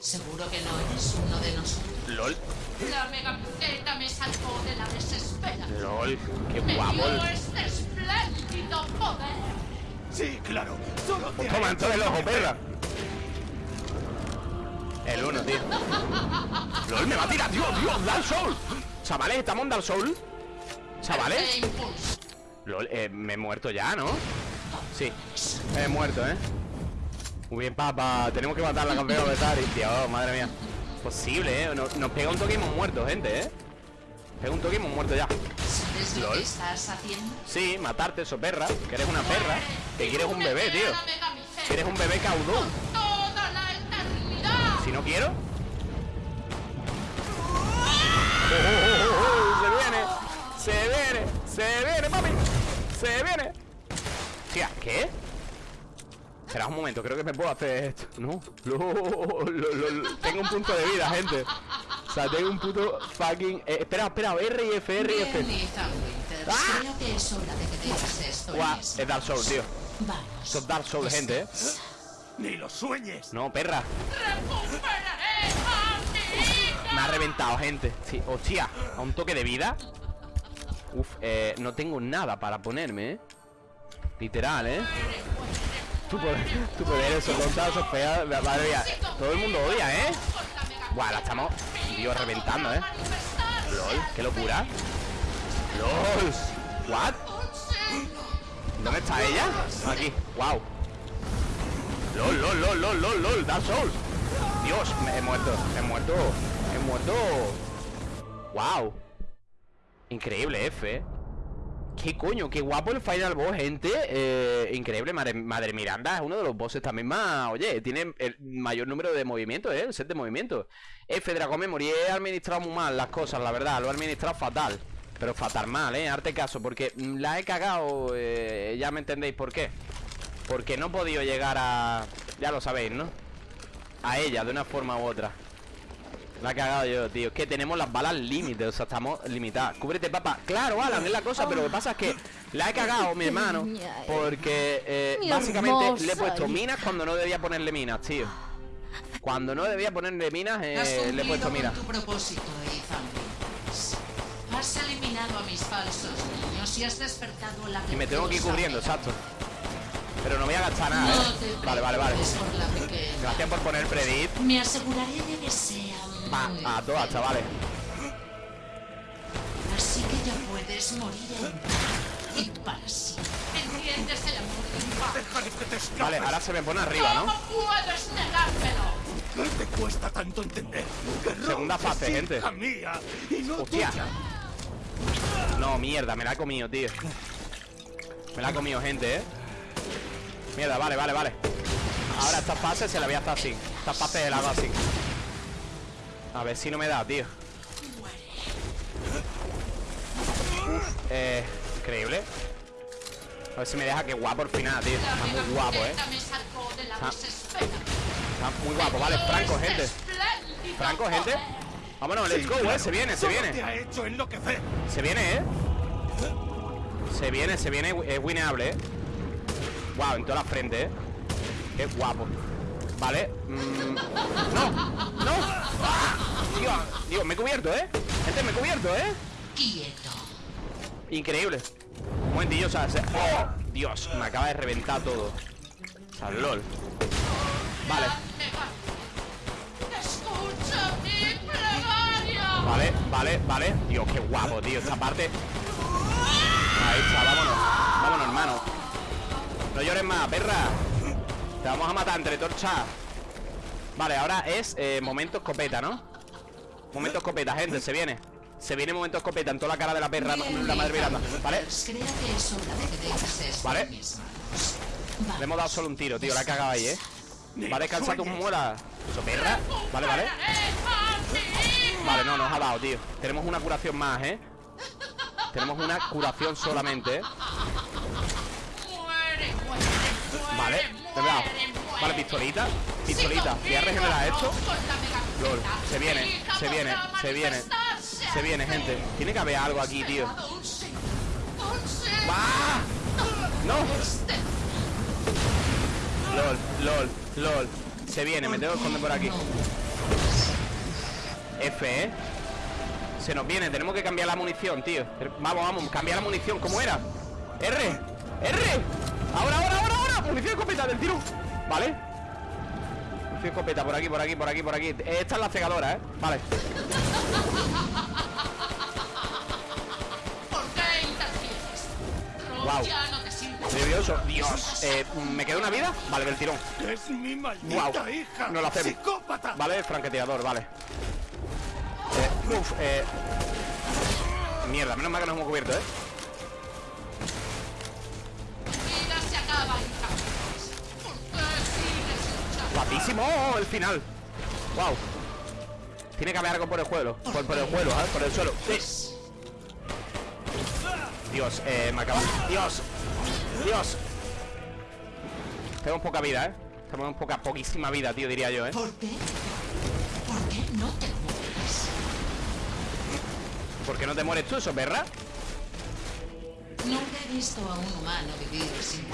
Seguro que no eres uno de nosotros. LOL La megaputeta me salvó de la desesperación. LOL Qué Me guapo el- dio este espléndido poder. Sí, claro. Solo te Toma, haré entonces el ojo, perra El uno, tío LOL, me va a tirar, tío, tío, Dark Soul Chavales, ¿estamos en Dark Soul? Chavales. LOL, eh, me he muerto ya, ¿no? Sí, me he muerto, ¿eh? Muy bien, papá. Tenemos que matar a la campeona de Tari Tío, madre mía. Posible, ¿eh? Nos, nos pega un toque y hemos muerto, gente, ¿eh? Pega un toque y hemos muerto ya. ¿Sabes lo que estás haciendo? Sí, matarte, eso perra. Que eres una perra. Que quieres un bebé, tío. Que eres un bebé caudón. Si no quiero. Oh, oh, oh, oh, Se viene Se viene, papi Se viene Tía, ¿qué? Espera un momento, creo que me puedo hacer esto No, lo, lo- lo- lo- Tengo un punto de vida, gente O sea, tengo un puto fucking eh, Espera, espera, R y F, R y F. ¡Ah! Creo que es hora de que dejes esto mis es Dark Souls, tío Vamos. Esto es Dark Souls, gente, eh Ni lo sueñes. No, perra ¡Recuperaré a mi hija! Me ha reventado, gente Sí, hostia, a un toque de vida Uf, eh, no tengo nada para ponerme, eh. Literal, eh. Tu poder, tu poder eso, contra esos feas Madre mía, todo el mundo odia, eh. Buah, la estamos, Dios, reventando, eh. LOL, qué locura. LOL. What? ¿Dónde está ella? Aquí, wow LOL, LOL, LOL, LOL, LOL, LOL, Dark Souls. Dios, me he muerto, he muerto, he muerto. Wow Increíble F eh. ¿Qué coño? Qué guapo el Final Boss, gente eh, Increíble, madre, Madre Miranda Es uno de los bosses también más Oye, tiene el mayor número de movimientos, ¿eh? El set de movimientos F, Dragon Memory He administrado muy mal las cosas, la verdad Lo he administrado fatal Pero fatal mal, ¿eh? Arte caso Porque mm, la he cagado eh, Ya me entendéis por qué Porque no he podido llegar a... Ya lo sabéis, ¿no? A ella, de una forma u otra la he cagado yo, tío. Es que tenemos las balas límite, o sea, estamos limitadas. Cúbrete, papá. Claro, Alan, es la cosa, pero lo que pasa es que la he cagado, mi hermano. Porque eh, básicamente le he puesto minas cuando no debía ponerle minas, tío. Cuando no debía ponerle minas, eh, le he puesto minas. tu propósito, Ethan Winters. Has eliminado a mis falsos niños y has despertado la Y me tengo que ir cubriendo, exacto. Pero no voy a gastar nada, No eh. te Vale, vale, vale. por. Gracias por poner predict. Me aseguraré de que sea A todas, chavales. Así que ya puedes morir en paz y para siempre. ¿Entiendes el amor de? Dejaré que te escapes. Vale, ahora se me pone arriba, ¿no? ¿Cómo puedes negármelo? ¿Qué te cuesta tanto entender? Que Segunda fase, gente. mía y no Hostia. tuya. No, mierda, me la he comido, tío Me la ha comido gente, ¿eh? Mierda, vale, vale, vale Ahora esta fase se la voy a hacer así Esta fase se la hago así A ver si no me da, tío. Uf, eh, increíble. A ver si me deja que guapo al final, tío. Está muy guapo, ¿eh? Está muy guapo, vale, Franco, gente. Franco, gente. Vámonos, let's go, eh, se viene, se viene. Se viene, eh. Se viene, se viene, es wineable, eh. Wow, en toda la frente, eh. Qué guapo. Vale mm, No, no. Dios, Dios, me he cubierto, eh Gente, me he cubierto, eh Quieto. Increíble. Un momentillo, o sea, se- ¡Oh! Dios, me acaba de reventar todo. O sea, lol. Vale, vale, vale, vale. Dios, qué guapo, tío, esta parte. Ahí está, vámonos. Vámonos, hermano. No llores más, perra. Te vamos a matar entre torchas Vale, ahora es eh, momento escopeta, ¿no? Momento escopeta, gente, se viene Se viene momento escopeta en toda la cara de la perra La madre Miranda, ¿vale? Vale. Le hemos dado solo un tiro, tío, la he cagado ahí, ¿eh? Va a descansar tus muelas Eso, perra Vale, vale Vale, no, nos ha dado, tío Tenemos una curación más, ¿eh? Tenemos una curación solamente, ¿eh? Vale, Vale, pistolita Pistolita Voy a regenerar esto. Lol, se viene, se viene, se viene Se viene, gente Tiene que haber algo aquí, tío. ¡Ah! ¡No! LOL, LOL, LOL Se viene, me tengo que esconder por aquí F, ¿eh? Se nos viene, tenemos que cambiar la munición, tío Vamos, vamos, cambiar la munición, ¿cómo era? R, R ahora, ahora Munición escopeta del tiro Vale Munición escopeta, por aquí, por aquí, por aquí, por aquí Esta es la cegadora, ¿eh? Vale sirve. Nervioso Dios, eh, ¿me queda una vida? Vale, del tirón Es mi maldita hija. no lo hacemos. Psicópata. Vale, franqueteador, vale eh, Uf, eh Mierda, menos mal que nos hemos cubierto, ¿eh? Guapísimo el final Wow Tiene que haber algo por el suelo Por, por el suelo, ¿eh? Por el suelo Sí. Dios, eh, me acaba Dios Dios Tenemos poca vida, ¿eh? Tenemos poca, poquísima vida, tío, diría yo, ¿eh? ¿Por qué? ¿Por qué no te mueres? ¿Por qué no te mueres tú, eso, perra? Nunca he visto a un humano vivir sin.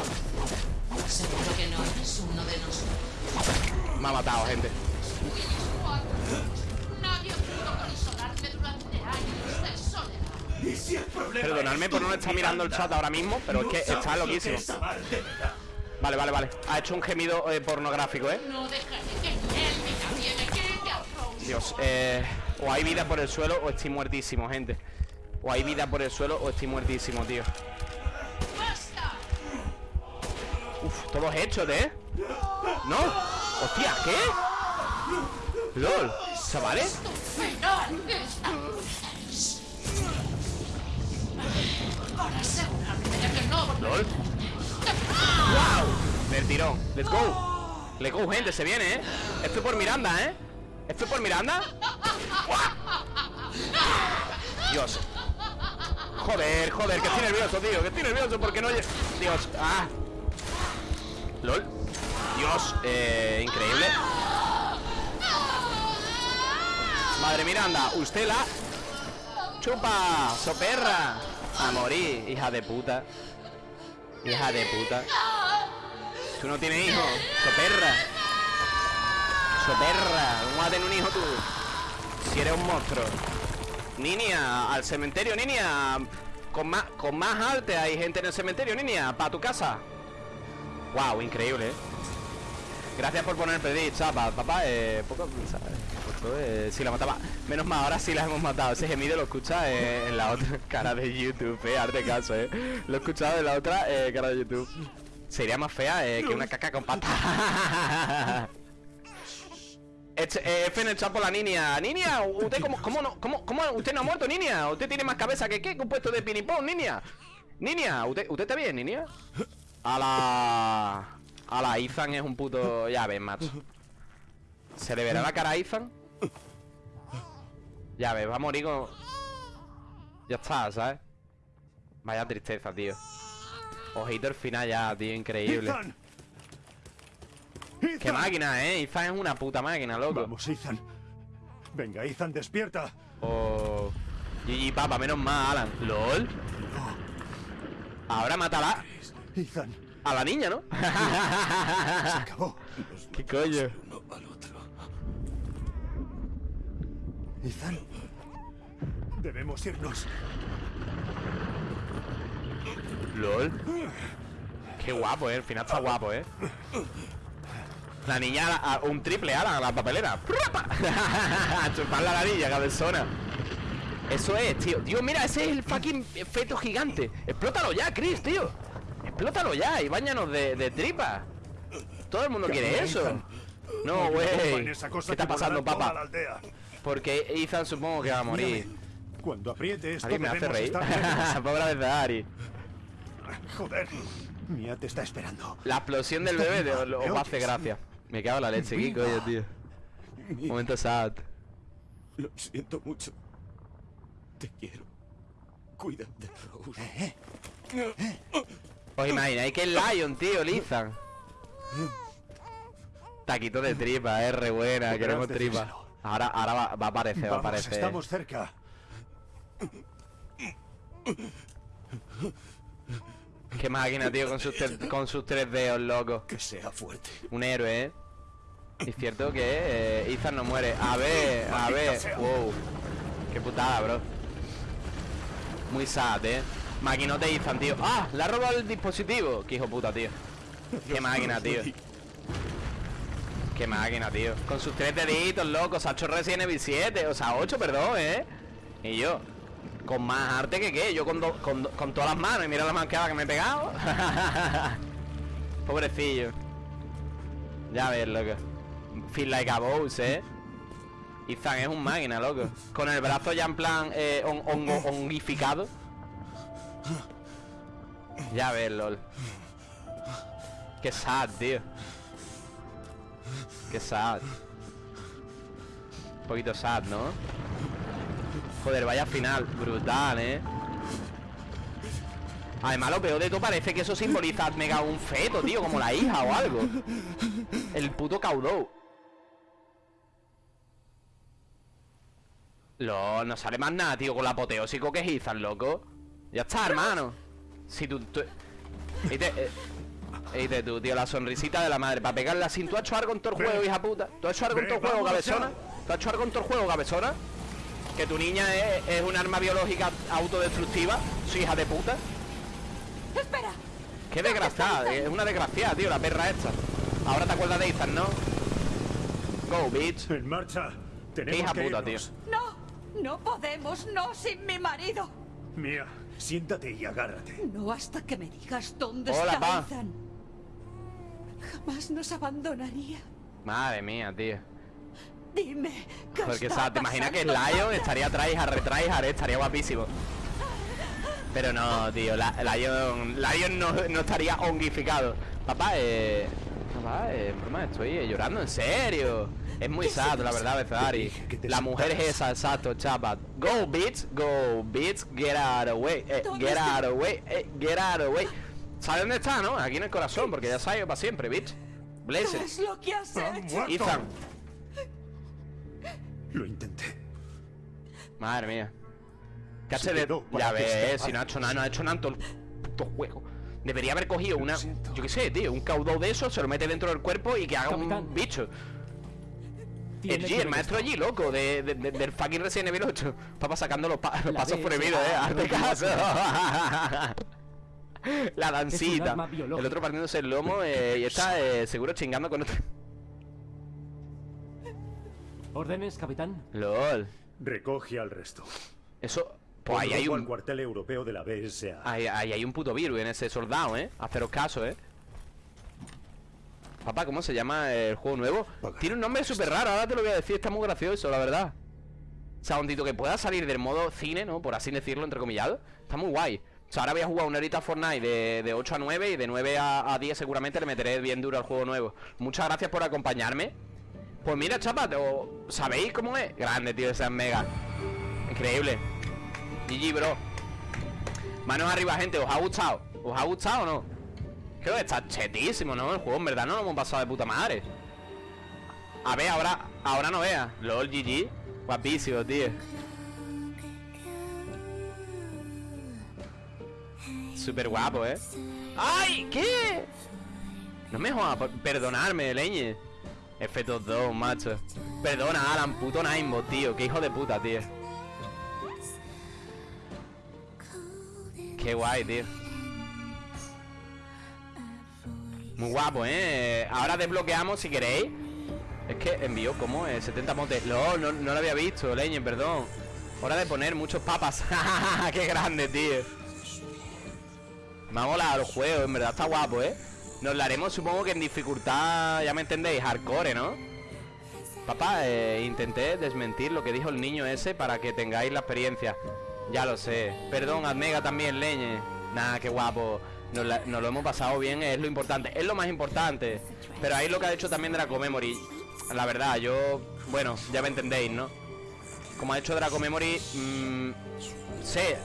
Seguro que no eres uno de nosotros. Me ha matado, gente Nadie pudo consolarme durante años de soledad. Y si el problema Perdonadme por no estar mirando el chat ahora mismo Pero es que está que loquísimo. Vale, vale, vale Ha hecho un gemido eh, pornográfico, ¿eh? No dejaré que él me. Dios, eh, o hay vida por el suelo o estoy muertísimo, gente. O hay vida por el suelo o estoy muertísimo, tío. ¡Basta! Uf, todos hechos, ¿eh? ¿No? Hostia, ¿qué? LOL, chavales. LOL. ¡Wow! Del tirón. Let's go. Let's go, gente, se viene, ¿eh? Esto es por Miranda, ¿eh? Esto es por Miranda. Dios. Joder, joder, que estoy nervioso, tío. Que estoy nervioso porque no. Dios, ah. LOL. Dios, eh, increíble. Madre Miranda, usted la chupa, soperra. A morir, hija de puta. Hija de puta. Tú no tienes hijos, soperra. Soperra, ¿cómo vas un hijo tú? Si eres un monstruo. Niña, al cementerio, niña. Con más, con más arte hay gente en el cementerio, niña. Para tu casa. Wow, increíble, ¿eh? Gracias por poner pedir, chapa. Papá, eh, poco, eh, si la mataba. Menos mal, ahora sí la hemos matado. Ese gemido lo escucha eh, en la otra cara de YouTube, eh. Arte caso, eh. Lo he escuchado en la otra eh, cara de YouTube. Sería más fea eh, que una caca con pata. F en el chat la niña. Niña, ¿usted cómo, cómo no, cómo, usted no ha muerto, niña? ¿Usted tiene más cabeza que qué? Que un puesto de pinipón, niña. Niña, ¿usted, ¿usted está bien, niña? A la... A la Ethan es un puto... Ya ves, macho. ¿Se le verá la cara a Ethan? Ya ves, va a morir con... Ya está, ¿sabes? Vaya tristeza, tío. Ojito el final ya, tío, increíble. Ethan, Ethan. Qué máquina, eh. Ethan es una puta máquina, loco. Vamos, Ethan. Venga, Ethan, despierta. Oh. GG, papa, menos mal, Alan. LOL. Ahora mátala Ethan, a la niña, ¿no? se acabó. ¿Qué coño? Uno al otro. Ethan, debemos irnos. LOL. Qué guapo, eh. El final está guapo, eh. La niña, a- un triple ala a la papelera. ¡Prapa! A chupar la nariz, cabezona. Eso es, tío. Tío, mira, ese es el fucking feto gigante. Explótalo ya, Chris, tío. Explótalo ya y bañanos de, de tripa. Todo el mundo quiere eso. Ethan. No, güey. ¿Qué está pasando, papá? Porque Ethan supongo que va a morir. Cuando apriete esto Ari me hace reír. Pobre de Ari. Joder, Mia te está esperando. La explosión del bebé te- os va a hacer gracia. Me cago en la leche, ¿qué coño, tío? Momento sad. Lo siento mucho. Te quiero. Cuida de Rose. ¿Os imagináis que es Lion, tío, Lizan? Taquito de tripa, es re buena, queremos tripa. Ahora, ahora va, va a aparecer, va a aparecer. estamos cerca. Qué máquina, tío, con sus, con sus tres dedos, loco. Que sea fuerte. Un héroe, ¿eh? Es cierto que eh, Ethan no muere. A ver, a ver. Wow. Qué putada, bro. Muy sad, ¿eh? Maquinote Ethan, tío. ¡Ah! Le ha robado el dispositivo. Qué hijo puta, tío. Qué máquina, tío. Qué máquina, tío. Con sus tres deditos, loco. Se ha hecho Resident Evil 7. O sea, 8, perdón, ¿eh? Y yo. Con más arte que qué. Yo con, do- con, do- con todas las manos. Y mira la manqueada que me he pegado. Pobrecillo. Ya ves, loco. Feel like a boss, ¿eh? Ethan es un máquina, loco. Con el brazo ya en plan eh, on-. Ya ves, lol. Qué sad, tío. Qué sad. Un poquito sad, ¿no? Joder, vaya final. Brutal, ¿eh? Además, lo peor de todo parece que eso simboliza mega un feto, tío, como la hija o algo. El puto caudou. Lo, no sale más nada, tío, con la apoteósico que es loco. Ya está, hermano. Si tú... tú... Eite, eh, eite tú, tío, la sonrisita de la madre. Para pegarla sin... ¿Tú has hecho algo en todo el juego, hija puta? ¿Tú has hecho algo en todo el juego, cabezona? ¿Tú has hecho algo en todo el juego, cabezona? Que tu niña es, es un arma biológica autodestructiva, su hija de puta. ¡Espera! Qué desgraciada, es una desgraciada, tío, la perra esta. Ahora te acuerdas de Ethan, ¿no? Go, bitch. En marcha. Tenemos hija que puta, irnos. ¡No! ¡No podemos! ¡No sin mi marido! Mia, siéntate y agárrate. No hasta que me digas dónde Hola, está pa. Ethan. Jamás nos abandonaría. Madre mía, tío. Dime. ¿qué Porque, está ¿sabes? ¿Te imaginas que? Lion estaría tryhard, retryhard, estaría guapísimo? Pero no, tío, la, Lion, Lion no, no estaría ongificado. Papá, eh... Papá, eh, broma, estoy eh, llorando, en serio. Es muy sad, la verdad, te La mujer es esa, exacto, chapa. Go, bitch, go, bitch, get out of the way, eh, ¿Dónde get out of the way, eh, get out of the way. ¿Sabes dónde está, no? Aquí en el corazón, porque ya sabes para siempre, bitch. Bless ¿Qué it. es lo que has ¡Ha hecho? Ethan. Lo intenté. Madre mía. ¿Qué de.? Ya ves, si no ha hecho nada, no ha hecho nada en todo el puto juego. Debería haber cogido una. Yo qué sé, tío, un caudal de eso, se lo mete dentro del cuerpo y que haga un bicho. Tiene El G, el maestro. G, loco, de, de- de- del fucking Resident Evil 8. Papá sacando los, pa- los pasos prohibidos, eh. Hazme no caso. La dancita. El otro partiéndose el lomo eh, y está eh, seguro chingando con otro. ¿Órdenes, capitán? LOL. Recoge al resto. Eso. Pues ahí hay un. cuartel europeo de la BSA. Ahí, ahí hay un puto virus en ese soldado, ¿eh? Haceros caso, ¿eh? Papá, ¿cómo se llama el juego nuevo? Tiene un nombre súper raro, ahora te lo voy a decir, está muy gracioso, la verdad. O sea, un que pueda salir del modo cine, ¿no? Por así decirlo, entrecomillado. Está muy guay. O sea, ahora voy a jugar una horita Fortnite de, de 8 a 9 y de 9 a, a 10 seguramente le meteré bien duro al juego nuevo. Muchas gracias por acompañarme. Pues mira, chapa, ¿sabéis cómo es? Grande, tío, esa es mega. Increíble. GG, bro. Manos arriba, gente, ¿os ha gustado? ¿Os ha gustado o no? Creo que está chetísimo, ¿no? El juego en verdad no lo hemos pasado de puta madre. A ver, ahora Ahora no veas. LOL GG Guapísimo, tío. Súper guapo, ¿eh? ¡Ay! ¿Qué? No me jodas, perdonarme, leñe. F2, macho. Perdona, Alan, puto Ninebot, tío. Qué hijo de puta, tío. Qué guay, tío Muy guapo, ¿eh? Ahora desbloqueamos si queréis. Es que envío como 70 motes. No, no, no lo había visto, leñe, perdón. Hora de poner muchos papas. Qué grande, tío. Me ha molado el juego, en verdad está guapo, ¿eh? Nos lo haremos supongo que en dificultad Ya me entendéis, hardcore, ¿no? Papá, eh, intenté desmentir lo que dijo el niño ese Para que tengáis la experiencia. Ya lo sé. Perdón, Admega también, leñe. Nada, qué guapo nos, lo hemos pasado bien, es lo importante Es lo más importante Pero ahí lo que ha hecho también Draco Memory La verdad, yo... Bueno, ya me entendéis, ¿no? Como ha hecho Draco Memory mm, Sé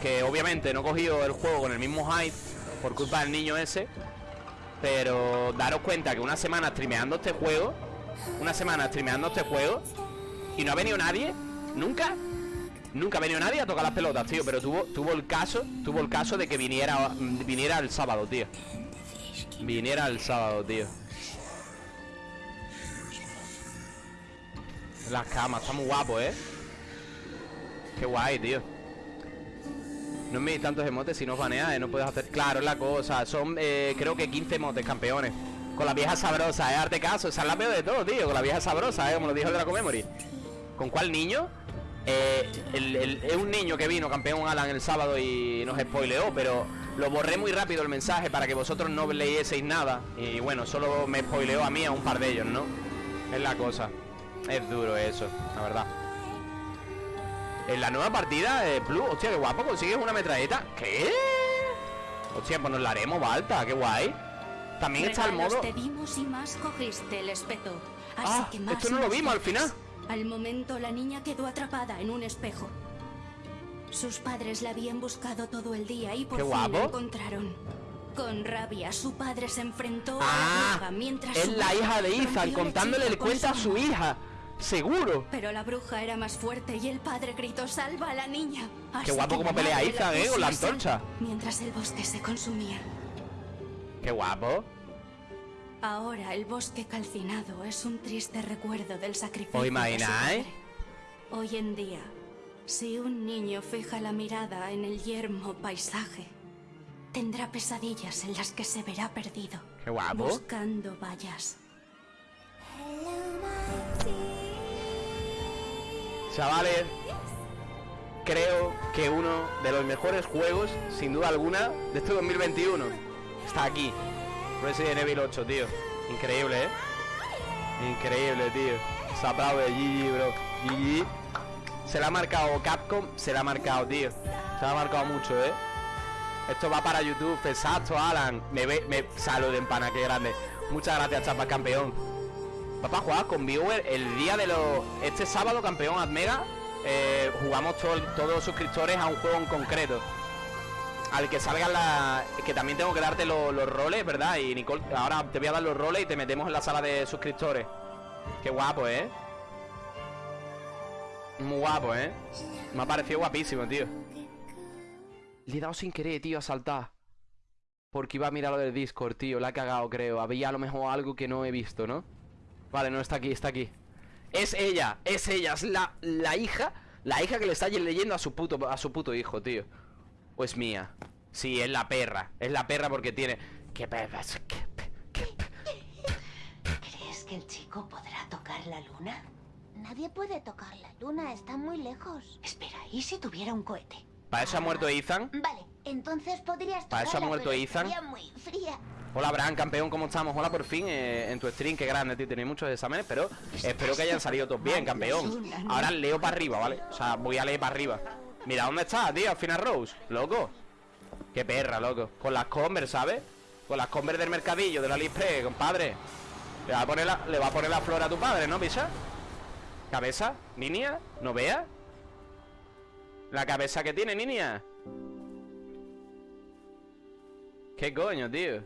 que obviamente no he cogido el juego con el mismo hype Por culpa del niño ese Pero daros cuenta que una semana streameando este juego Una semana streameando este juego Y no ha venido nadie Nunca Nunca ha venido nadie a tocar las pelotas, tío Pero tuvo, tuvo el caso Tuvo el caso de que viniera Viniera el sábado, tío Viniera el sábado, tío Las camas, está muy guapo, ¿eh? Qué guay, tío No me tantos emotes si no baneas, eh, no puedes hacer... Claro, es la cosa Son, eh, creo que 15 emotes, campeones Con la vieja sabrosa, ¿eh? Arte caso Esa es la peor de todo, tío Con la vieja sabrosa, ¿eh? Como lo dijo el Draco Memory ¿Con cuál niño? Eh, el- el- es un niño que vino campeón Alan el sábado y nos spoileó Pero lo borré muy rápido el mensaje Para que vosotros no leyeseis nada Y bueno, solo me spoileó a mí a un par de ellos, ¿no? Es la cosa Es duro eso, la verdad En la nueva partida de Plus Hostia, qué guapo, consigues una metralleta ¿Qué? Hostia, pues nos la haremos, Balta, qué guay También está el modo te dimos y más cogiste el espeto. Así Ah, que más esto no lo vimos al final. Al momento la niña quedó atrapada en un espejo. Sus padres la habían buscado todo el día y por Qué fin la encontraron. Con rabia, su padre se enfrentó a la Ah, bruja mientras es la hija de Ethan contándole el cuento a su hija Seguro Pero la bruja era más fuerte y el padre gritó salva a la niña. Así guapo la pelea Ethan, eh, con la antorcha. Mientras el bosque se consumía. Qué guapo Ahora el bosque calcinado es un triste recuerdo del sacrificio. ¿Os de su imagináis? padre. Hoy en día, si un niño fija la mirada en el yermo paisaje, tendrá pesadillas en las que se verá perdido. Qué guapo Buscando vallas. Chavales Creo que uno de los mejores juegos Sin duda alguna De este 2021 Está aquí Resident Evil 8, tío. Increíble, ¿eh? Increíble, tío. Se aplaude GG, bro. GG Se la ha marcado Capcom Se la ha marcado, tío. Se la ha marcado mucho, ¿eh? Esto va para YouTube, exacto, Alan. Me ve, me saluden, pana, qué grande. Muchas gracias, chapas, campeón. Papá, jugar con viewer el día de los... Este sábado, campeón Admega eh, Jugamos todo- todos los suscriptores a un juego en concreto Al que salgan la... Que también tengo que darte lo- los roles, ¿verdad? Y Nicole, ahora te voy a dar los roles y te metemos en la sala de suscriptores Qué guapo, ¿eh? Muy guapo, ¿eh? Me ha parecido guapísimo, tío Le he dado sin querer, tío, a saltar Porque iba a mirar lo del Discord, tío La ha cagado, creo Había a lo mejor algo que no he visto, ¿no? Vale, no está aquí, está aquí Es ella, es ella, es la, la hija La hija que le está leyendo a su puto A su puto hijo, tío O es mía Sí, es la perra Es la perra porque tiene ¿Qué perra? ¿Qué pe- qué pe- ¿Crees que el chico podrá tocar la luna? Nadie puede tocar la luna, está muy lejos. Espera, ¿y si tuviera un cohete? ¿Para eso ha muerto Ethan? Vale, entonces podrías ¿Para eso ha tocarla, muerto Ethan? muy fría. Hola, Bran, campeón, ¿cómo estamos? Hola, por fin, eh, en tu stream, qué grande, tío Tenéis muchos exámenes, pero espero que hayan salido todos bien, campeón Ahora leo para arriba, ¿vale? O sea, voy a leer para arriba Mira dónde está, tío, al final Rose Loco Qué perra, loco Con las Converse, ¿sabes? Con las Converse del mercadillo, de la Lispre, compadre le va, a poner la, le va a poner la flor a tu padre, ¿no, Pisa? ¿Cabeza? ¿Niña? ¿No vea? La cabeza que tiene, niña ¿Qué coño, tío?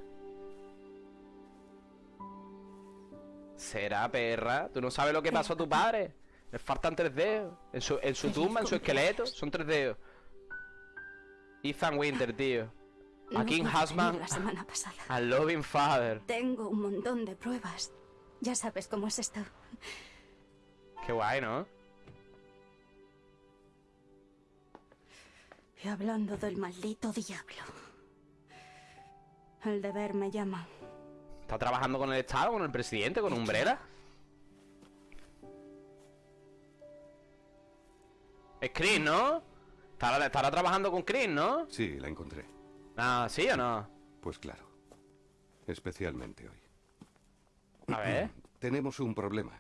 ¿Será perra? ¿Tú no sabes lo que pasó a tu padre? Le faltan tres dedos. En su, en su tumba, en su esqueleto, son tres dedos. Ethan Winter, tío. A King. La semana pasada. A Loving Father. Tengo un montón de pruebas. Ya sabes cómo es esto. Qué guay, ¿no? Y hablando del maldito diablo. El deber me llama. ¿Está trabajando con el Estado, con el presidente, con Umbrella? Es Chris, ¿no? Estará, estará trabajando con Chris, ¿no? Sí, la encontré. Ah, ¿sí o no? Pues claro. Especialmente hoy. A ver. Tenemos un problema.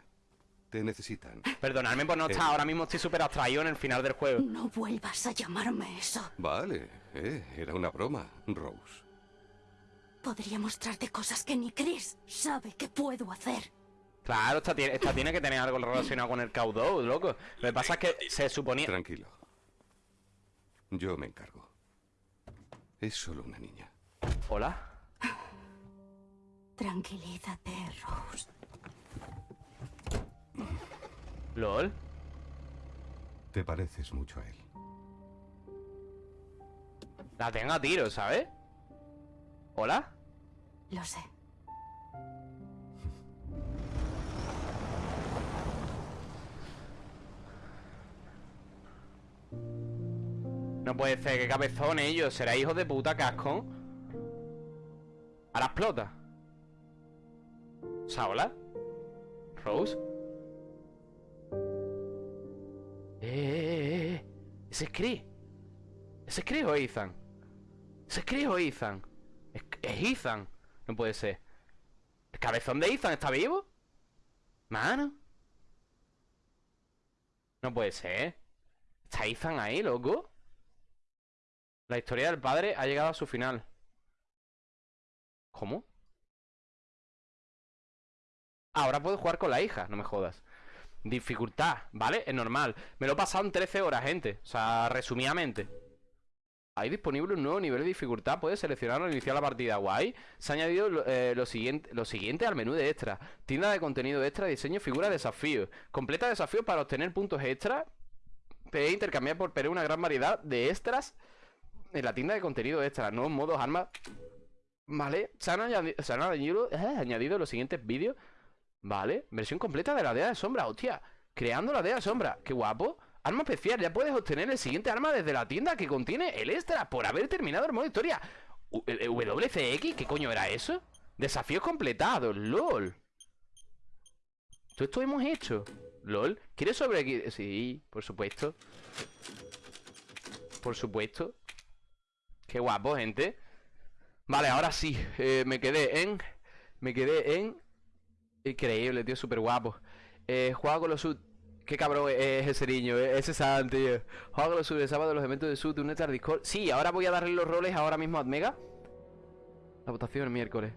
Te necesitan. Perdonadme por no Eh. estar, ahora mismo estoy súper abstraído en el final del juego. No vuelvas a llamarme eso. Vale, eh, era una broma, Rose. Podría mostrarte cosas que ni Chris sabe que puedo hacer. Claro, esta tiene, esta tiene que tener algo relacionado con el Caudou, loco. Lo que pasa es que se suponía... Tranquilo. Yo me encargo. Es solo una niña. Hola. Tranquilízate, Rose. LOL. Te pareces mucho a él. La tengo a tiro, ¿sabes? ¿Hola? Lo sé. No puede ser, qué cabezón ellos. Será hijo de puta casco. Ahora explota. O sea, hola. Rose. Eh, eh, eh. ¿Ese es Chris? ¿Ese es Chris o Ethan? ¿Ese es Chris o Ethan? Es, es Ethan. No puede ser. ¿El cabezón de Ethan está vivo? Mano. No puede ser. ¿Está Ethan ahí, loco? La historia del padre ha llegado a su final. ¿Cómo? Ahora puedo jugar con la hija, no me jodas. Dificultad, ¿vale? Es normal. Me lo he pasado en 13 horas, gente. O sea, resumidamente. Hay disponible un nuevo nivel de dificultad. Puedes seleccionarlo al iniciar la partida. Guay. Se ha añadido lo, eh, siguiente, lo siguiente al menú de extra. Tienda de contenido extra, diseño, figura, desafío. Completa desafíos para obtener puntos extra. Puedes intercambiar por Perú una gran variedad de extras en la tienda de contenido extra. Nuevos modos, armas. Vale. Se han, añadi- se han añadido, eh, añadido los siguientes vídeos. Vale. Versión completa de la DEA de sombra. Hostia. Creando la DEA de sombra. Qué guapo. Arma especial. Ya puedes obtener el siguiente arma desde la tienda que contiene el extra por haber terminado el modo historia. U- WCX. ¿Qué coño era eso? Desafíos completados. LOL. Todo esto hemos hecho. LOL. ¿Quieres sobre Sí, por supuesto. Por supuesto. Qué guapo, gente. Vale, ahora sí. eh, me quedé en. Me quedé en. Increíble, tío, súper guapo. Eh, con los sud. Qué cabrón es ese niño, eh, ese San, tío. Juega con los sud el sábado los eventos de sud, un al Discord. Sí, ahora voy a darle los roles ahora mismo a Admega. La votación el miércoles.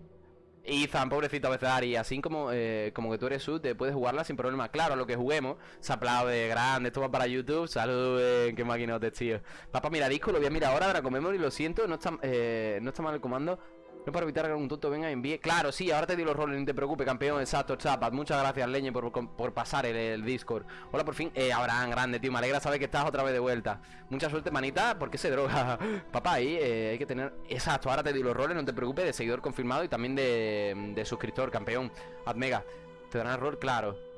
Ethan, pobrecito Bezari, así como, eh, como que tú eres sud, te puedes jugarla sin problema. Claro, a lo que juguemos, se aplaude, grande, esto va para YouTube, saluden, qué maquinotes, tío. Papá, mira disco, lo voy a mirar ahora, Draco Memory, lo siento, no está, eh, no está mal el comando. No para evitar que algún tonto venga y envíe. Claro, sí, ahora te di los roles, no te preocupes, campeón. Exacto, chapas. Muchas gracias, Leñe, por, por pasar el, Discord. Hola, por fin. Eh, Abraham, grande, tío. Me alegra saber que estás otra vez de vuelta. Mucha suerte, manita. ¿Por qué se droga? Papá, ahí eh, hay que tener. Exacto, ahora te di los roles, no te preocupes. De seguidor confirmado y también de, de suscriptor, campeón. Admega. Te darán rol, claro.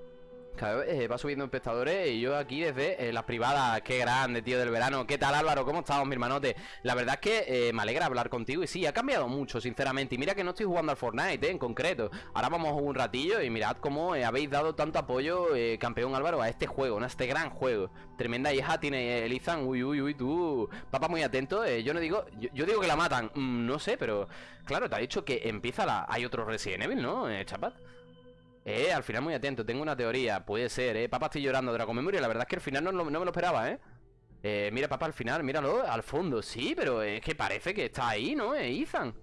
Eh, va subiendo espectadores y yo aquí desde eh, las privadas. Qué grande, tío, del verano. ¿Qué tal, Álvaro? ¿Cómo estamos, mi hermanote? La verdad es que eh, me alegra hablar contigo y sí, ha cambiado mucho, sinceramente. Y mira que no estoy jugando al Fortnite, en concreto. Ahora vamos un ratillo y mirad cómo habéis dado tanto apoyo, campeón Álvaro, a este juego. A este gran juego. Tremenda hija tiene Elizan. Uy, uy, uy, tú. Papá, muy atento. yo no digo. Yo, digo que la matan. Mm, no sé, pero. Claro, te ha dicho que empieza la. Hay otro Resident Evil, ¿no? Chapat. Eh, al final muy atento, tengo una teoría, puede ser, eh. Papá, estoy llorando, Dragon Memoria, la verdad es que al final no, no- no me lo esperaba, eh. Eh, mira, papá, al final, míralo, al fondo, sí, pero es que parece que está ahí, ¿no? Eh, Ethan.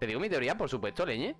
Te digo mi teoría, por supuesto, leñe.